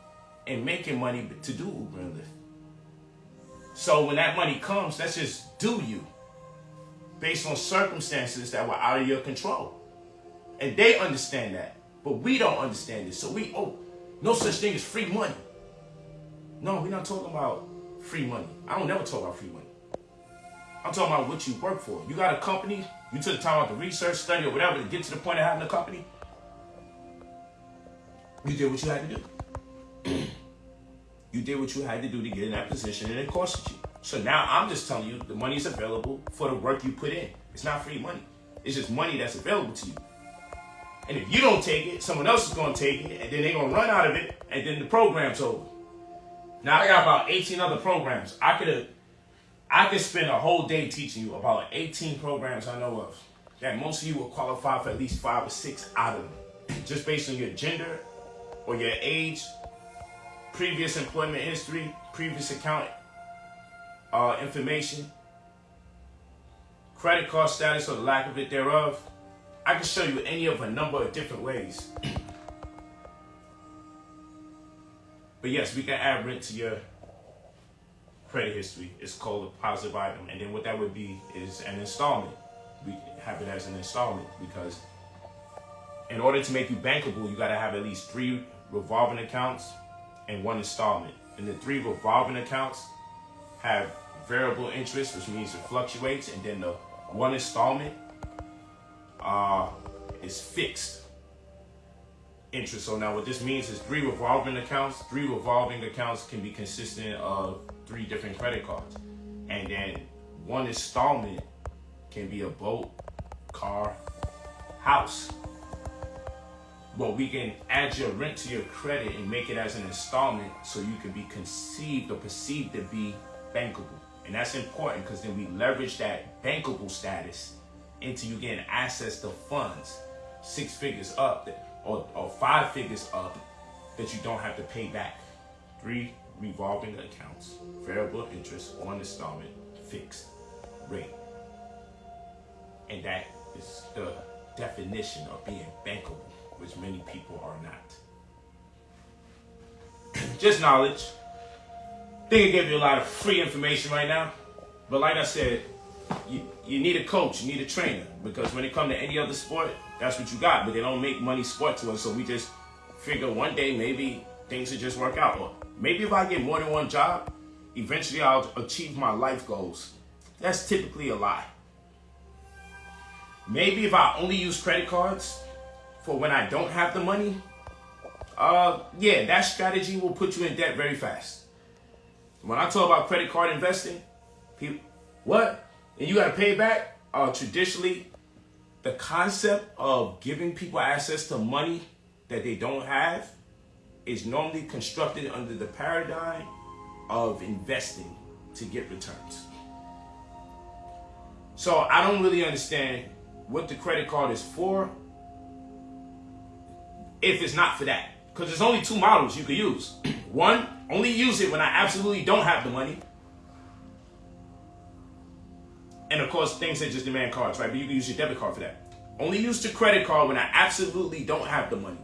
and making money to do Uber and Lyft. So when that money comes, that's just do you based on circumstances that were out of your control. And they understand that, but we don't understand it. So we, oh, no such thing as free money. No, we're not talking about free money. I don't never talk about free money. I'm talking about what you work for. You got a company, you took the time out to research, study, or whatever to get to the point of having a company. You did what you had to do. [CLEARS THROAT] you did what you had to do to get in that position, and it costed you. So now I'm just telling you the money is available for the work you put in. It's not free money. It's just money that's available to you. And if you don't take it, someone else is going to take it, and then they're going to run out of it, and then the program's over. Now I got about 18 other programs. I could have I could spend a whole day teaching you about 18 programs I know of that most of you will qualify for at least five or six out of them, just based on your gender or your age, previous employment history, previous account uh, information, credit card status or lack of it thereof, I can show you any of a number of different ways. [CLEARS THROAT] but yes, we can add rent to your credit history. It's called a positive item. And then what that would be is an installment. We have it as an installment because in order to make you bankable, you got to have at least three revolving accounts and one installment. And the three revolving accounts have variable interest, which means it fluctuates, and then the one installment uh, is fixed interest. So now what this means is three revolving accounts. Three revolving accounts can be consistent of three different credit cards. And then one installment can be a boat, car, house. But we can add your rent to your credit and make it as an installment so you can be conceived or perceived to be bankable. And that's important because then we leverage that bankable status into you getting access to funds, six figures up or, or five figures up that you don't have to pay back. Three revolving accounts, variable interest, one installment, fixed rate. And that is the definition of being bankable, which many people are not. Just knowledge. Think I gave you a lot of free information right now. But like I said, you, you need a coach, you need a trainer. Because when it comes to any other sport, that's what you got. But they don't make money sport to us. So we just figure one day maybe things will just work out. Or maybe if I get more than one job, eventually I'll achieve my life goals. That's typically a lie. Maybe if I only use credit cards for when I don't have the money, uh, yeah, that strategy will put you in debt very fast. When I talk about credit card investing, people, what? And you got to pay back? Uh, traditionally, the concept of giving people access to money that they don't have is normally constructed under the paradigm of investing to get returns. So I don't really understand what the credit card is for if it's not for that. Because there's only two models you could use. [CLEARS THROAT] One, only use it when I absolutely don't have the money. And of course, things that just demand cards, right? But you can use your debit card for that. Only use the credit card when I absolutely don't have the money.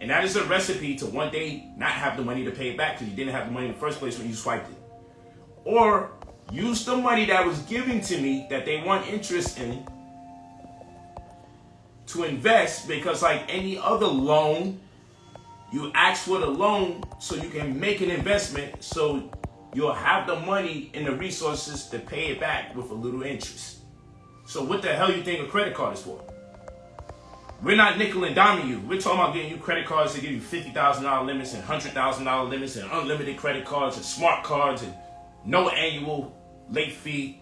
And that is a recipe to one day not have the money to pay it back because you didn't have the money in the first place when you swiped it. Or use the money that was given to me that they want interest in to invest because like any other loan, you ask for the loan so you can make an investment so you'll have the money and the resources to pay it back with a little interest. So what the hell you think a credit card is for? We're not nickel and diming you. We're talking about getting you credit cards to give you $50,000 limits and $100,000 limits and unlimited credit cards and smart cards and no annual late fee,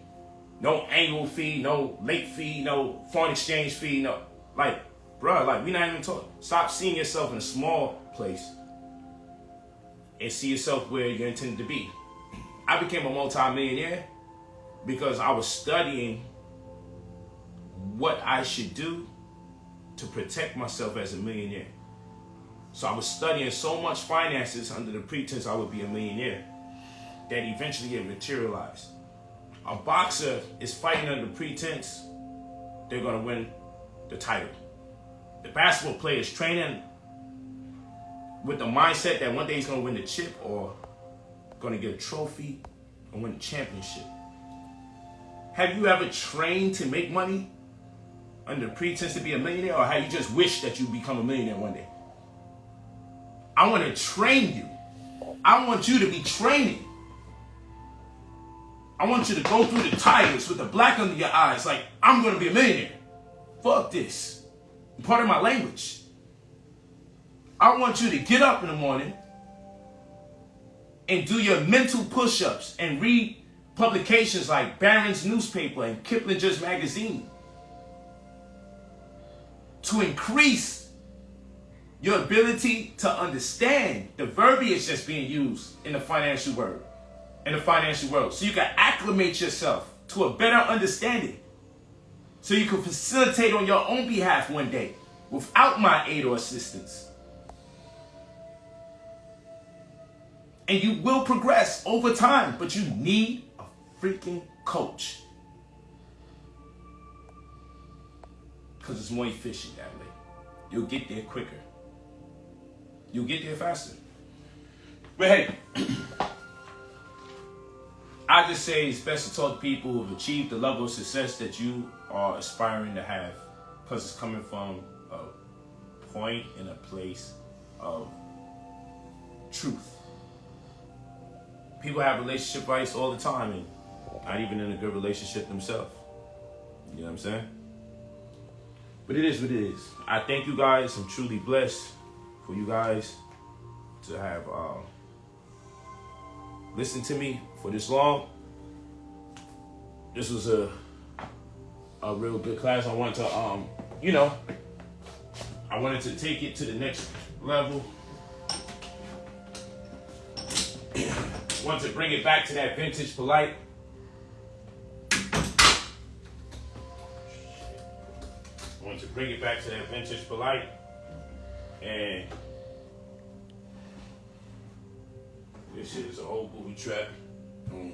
no annual fee, no late fee, no foreign exchange fee, no like, bro, like we not even talking. Stop seeing yourself in a small place and see yourself where you're intended to be. I became a multimillionaire because I was studying what I should do to protect myself as a millionaire. So I was studying so much finances under the pretense I would be a millionaire that eventually it materialized. A boxer is fighting under pretense they're going to win the title. The basketball player is training with the mindset that one day he's going to win the chip or going to get a trophy and win the championship. Have you ever trained to make money under pretense to be a millionaire or have you just wished that you become a millionaire one day? I want to train you. I want you to be training. I want you to go through the tires with the black under your eyes like, I'm going to be a millionaire. Fuck this. Part of my language. I want you to get up in the morning and do your mental push-ups and read publications like Barron's newspaper and Kiplinger's magazine to increase your ability to understand the verbiage that's being used in the financial world in the financial world so you can acclimate yourself to a better understanding so you can facilitate on your own behalf one day without my aid or assistance. And you will progress over time, but you need a freaking coach. Because it's more efficient that way. You'll get there quicker. You'll get there faster. But hey, I just say it's best to talk to people who've achieved the level of success that you are aspiring to have. Because it's coming from a point in a place of truth. People have relationship fights all the time and not even in a good relationship themselves. You know what I'm saying? But it is what it is. I thank you guys. I'm truly blessed for you guys to have uh, listened to me for this long. This was a a real good class. I wanted to, um, you know, I wanted to take it to the next level. [CLEARS THROAT] wanted to bring it back to that vintage Polight. wanted to bring it back to that vintage Polight and this is a whole booby trap. Mm.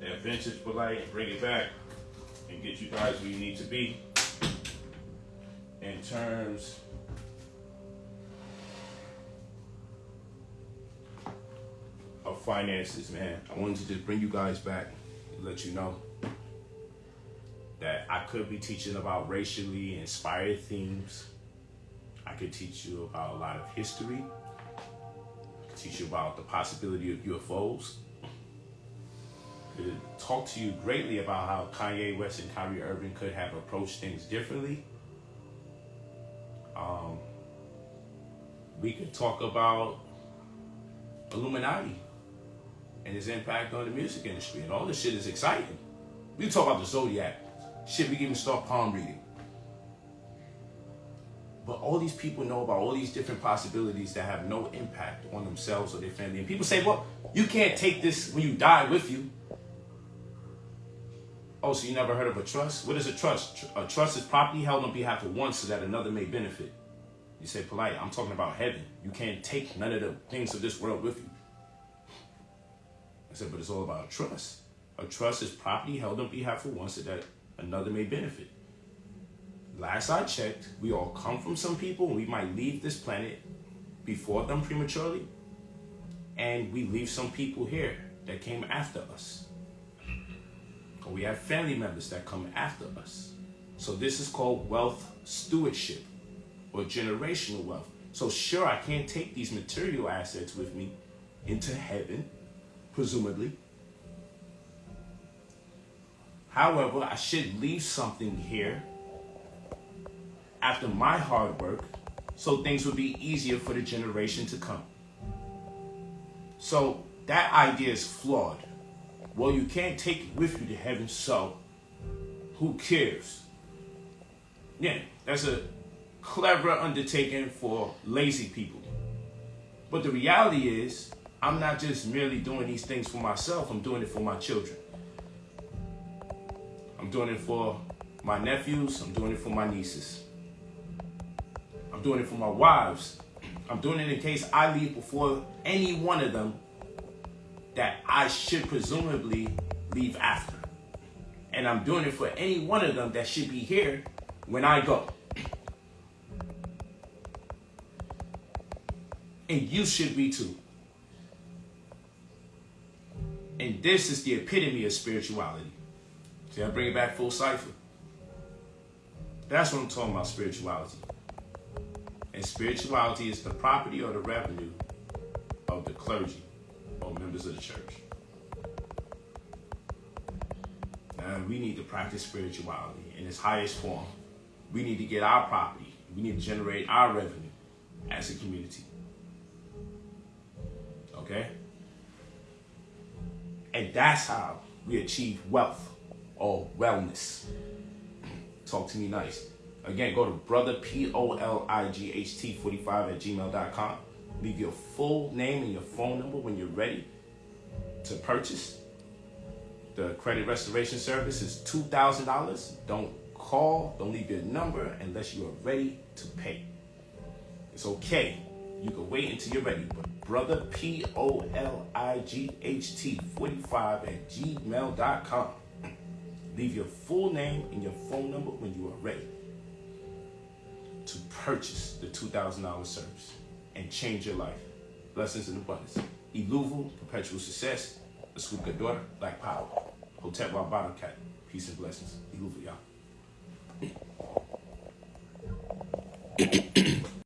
That vintage Polight and bring it back and get you guys where you need to be in terms of finances, man. I wanted to just bring you guys back and let you know that I could be teaching about racially inspired themes. I could teach you about a lot of history. Teach you about the possibility of UFOs. Could talk to you greatly about how Kanye West and Kyrie Irving could have approached things differently. Um, we could talk about Illuminati and its impact on the music industry, and all this shit is exciting. We talk about the Zodiac. Shit, we can even start palm reading. But all these people know about all these different possibilities that have no impact on themselves or their family. And people say, well, you can't take this when you die with you. Oh, so you never heard of a trust? What is a trust? A trust is property held on behalf of one so that another may benefit. You say, Polight, I'm talking about heaven. You can't take none of the things of this world with you. I said, but it's all about trust. A trust is property held on behalf of one so that another may benefit. Last I checked, we all come from some people and we might leave this planet before them prematurely. And we leave some people here that came after us. Or we have family members that come after us. So this is called wealth stewardship or generational wealth. So sure, I can't take these material assets with me into heaven, presumably. However, I should leave something here after my hard work so things would be easier for the generation to come. So that idea is flawed. Well, you can't take it with you to heaven, so who cares? Yeah, that's a clever undertaking for lazy people. But the reality is, I'm not just merely doing these things for myself, I'm doing it for my children. I'm doing it for my nephews, I'm doing it for my nieces. I'm doing it for my wives. I'm doing it in case I leave before any one of them that I should presumably leave after. And I'm doing it for any one of them that should be here when I go. And you should be too. And this is the epitome of spirituality. See, I bring it back full cipher. That's what I'm talking about, spirituality. And spirituality is the property or the revenue of the clergy or members of the church. Now, we need to practice spirituality in its highest form. We need to get our property. We need to generate our revenue as a community. Okay? And that's how we achieve wealth or wellness. Talk to me nice. Again, go to brother P O L I G H T 45 at gmail.com. Leave your full name and your phone number when you're ready to purchase. The credit restoration service is $2,000. Don't call, don't leave your number unless you are ready to pay. It's okay. You can wait until you're ready. But brother P O L I G H T 45 at gmail.com. Leave your full name and your phone number when you are ready to purchase the $2,000 service and change your life. Blessings and abundance. Iluvu, perpetual success. Asuka daughter, black power. Hotep Bottom Cat. Peace and blessings. Iluvu, y'all. [CLEARS THROAT]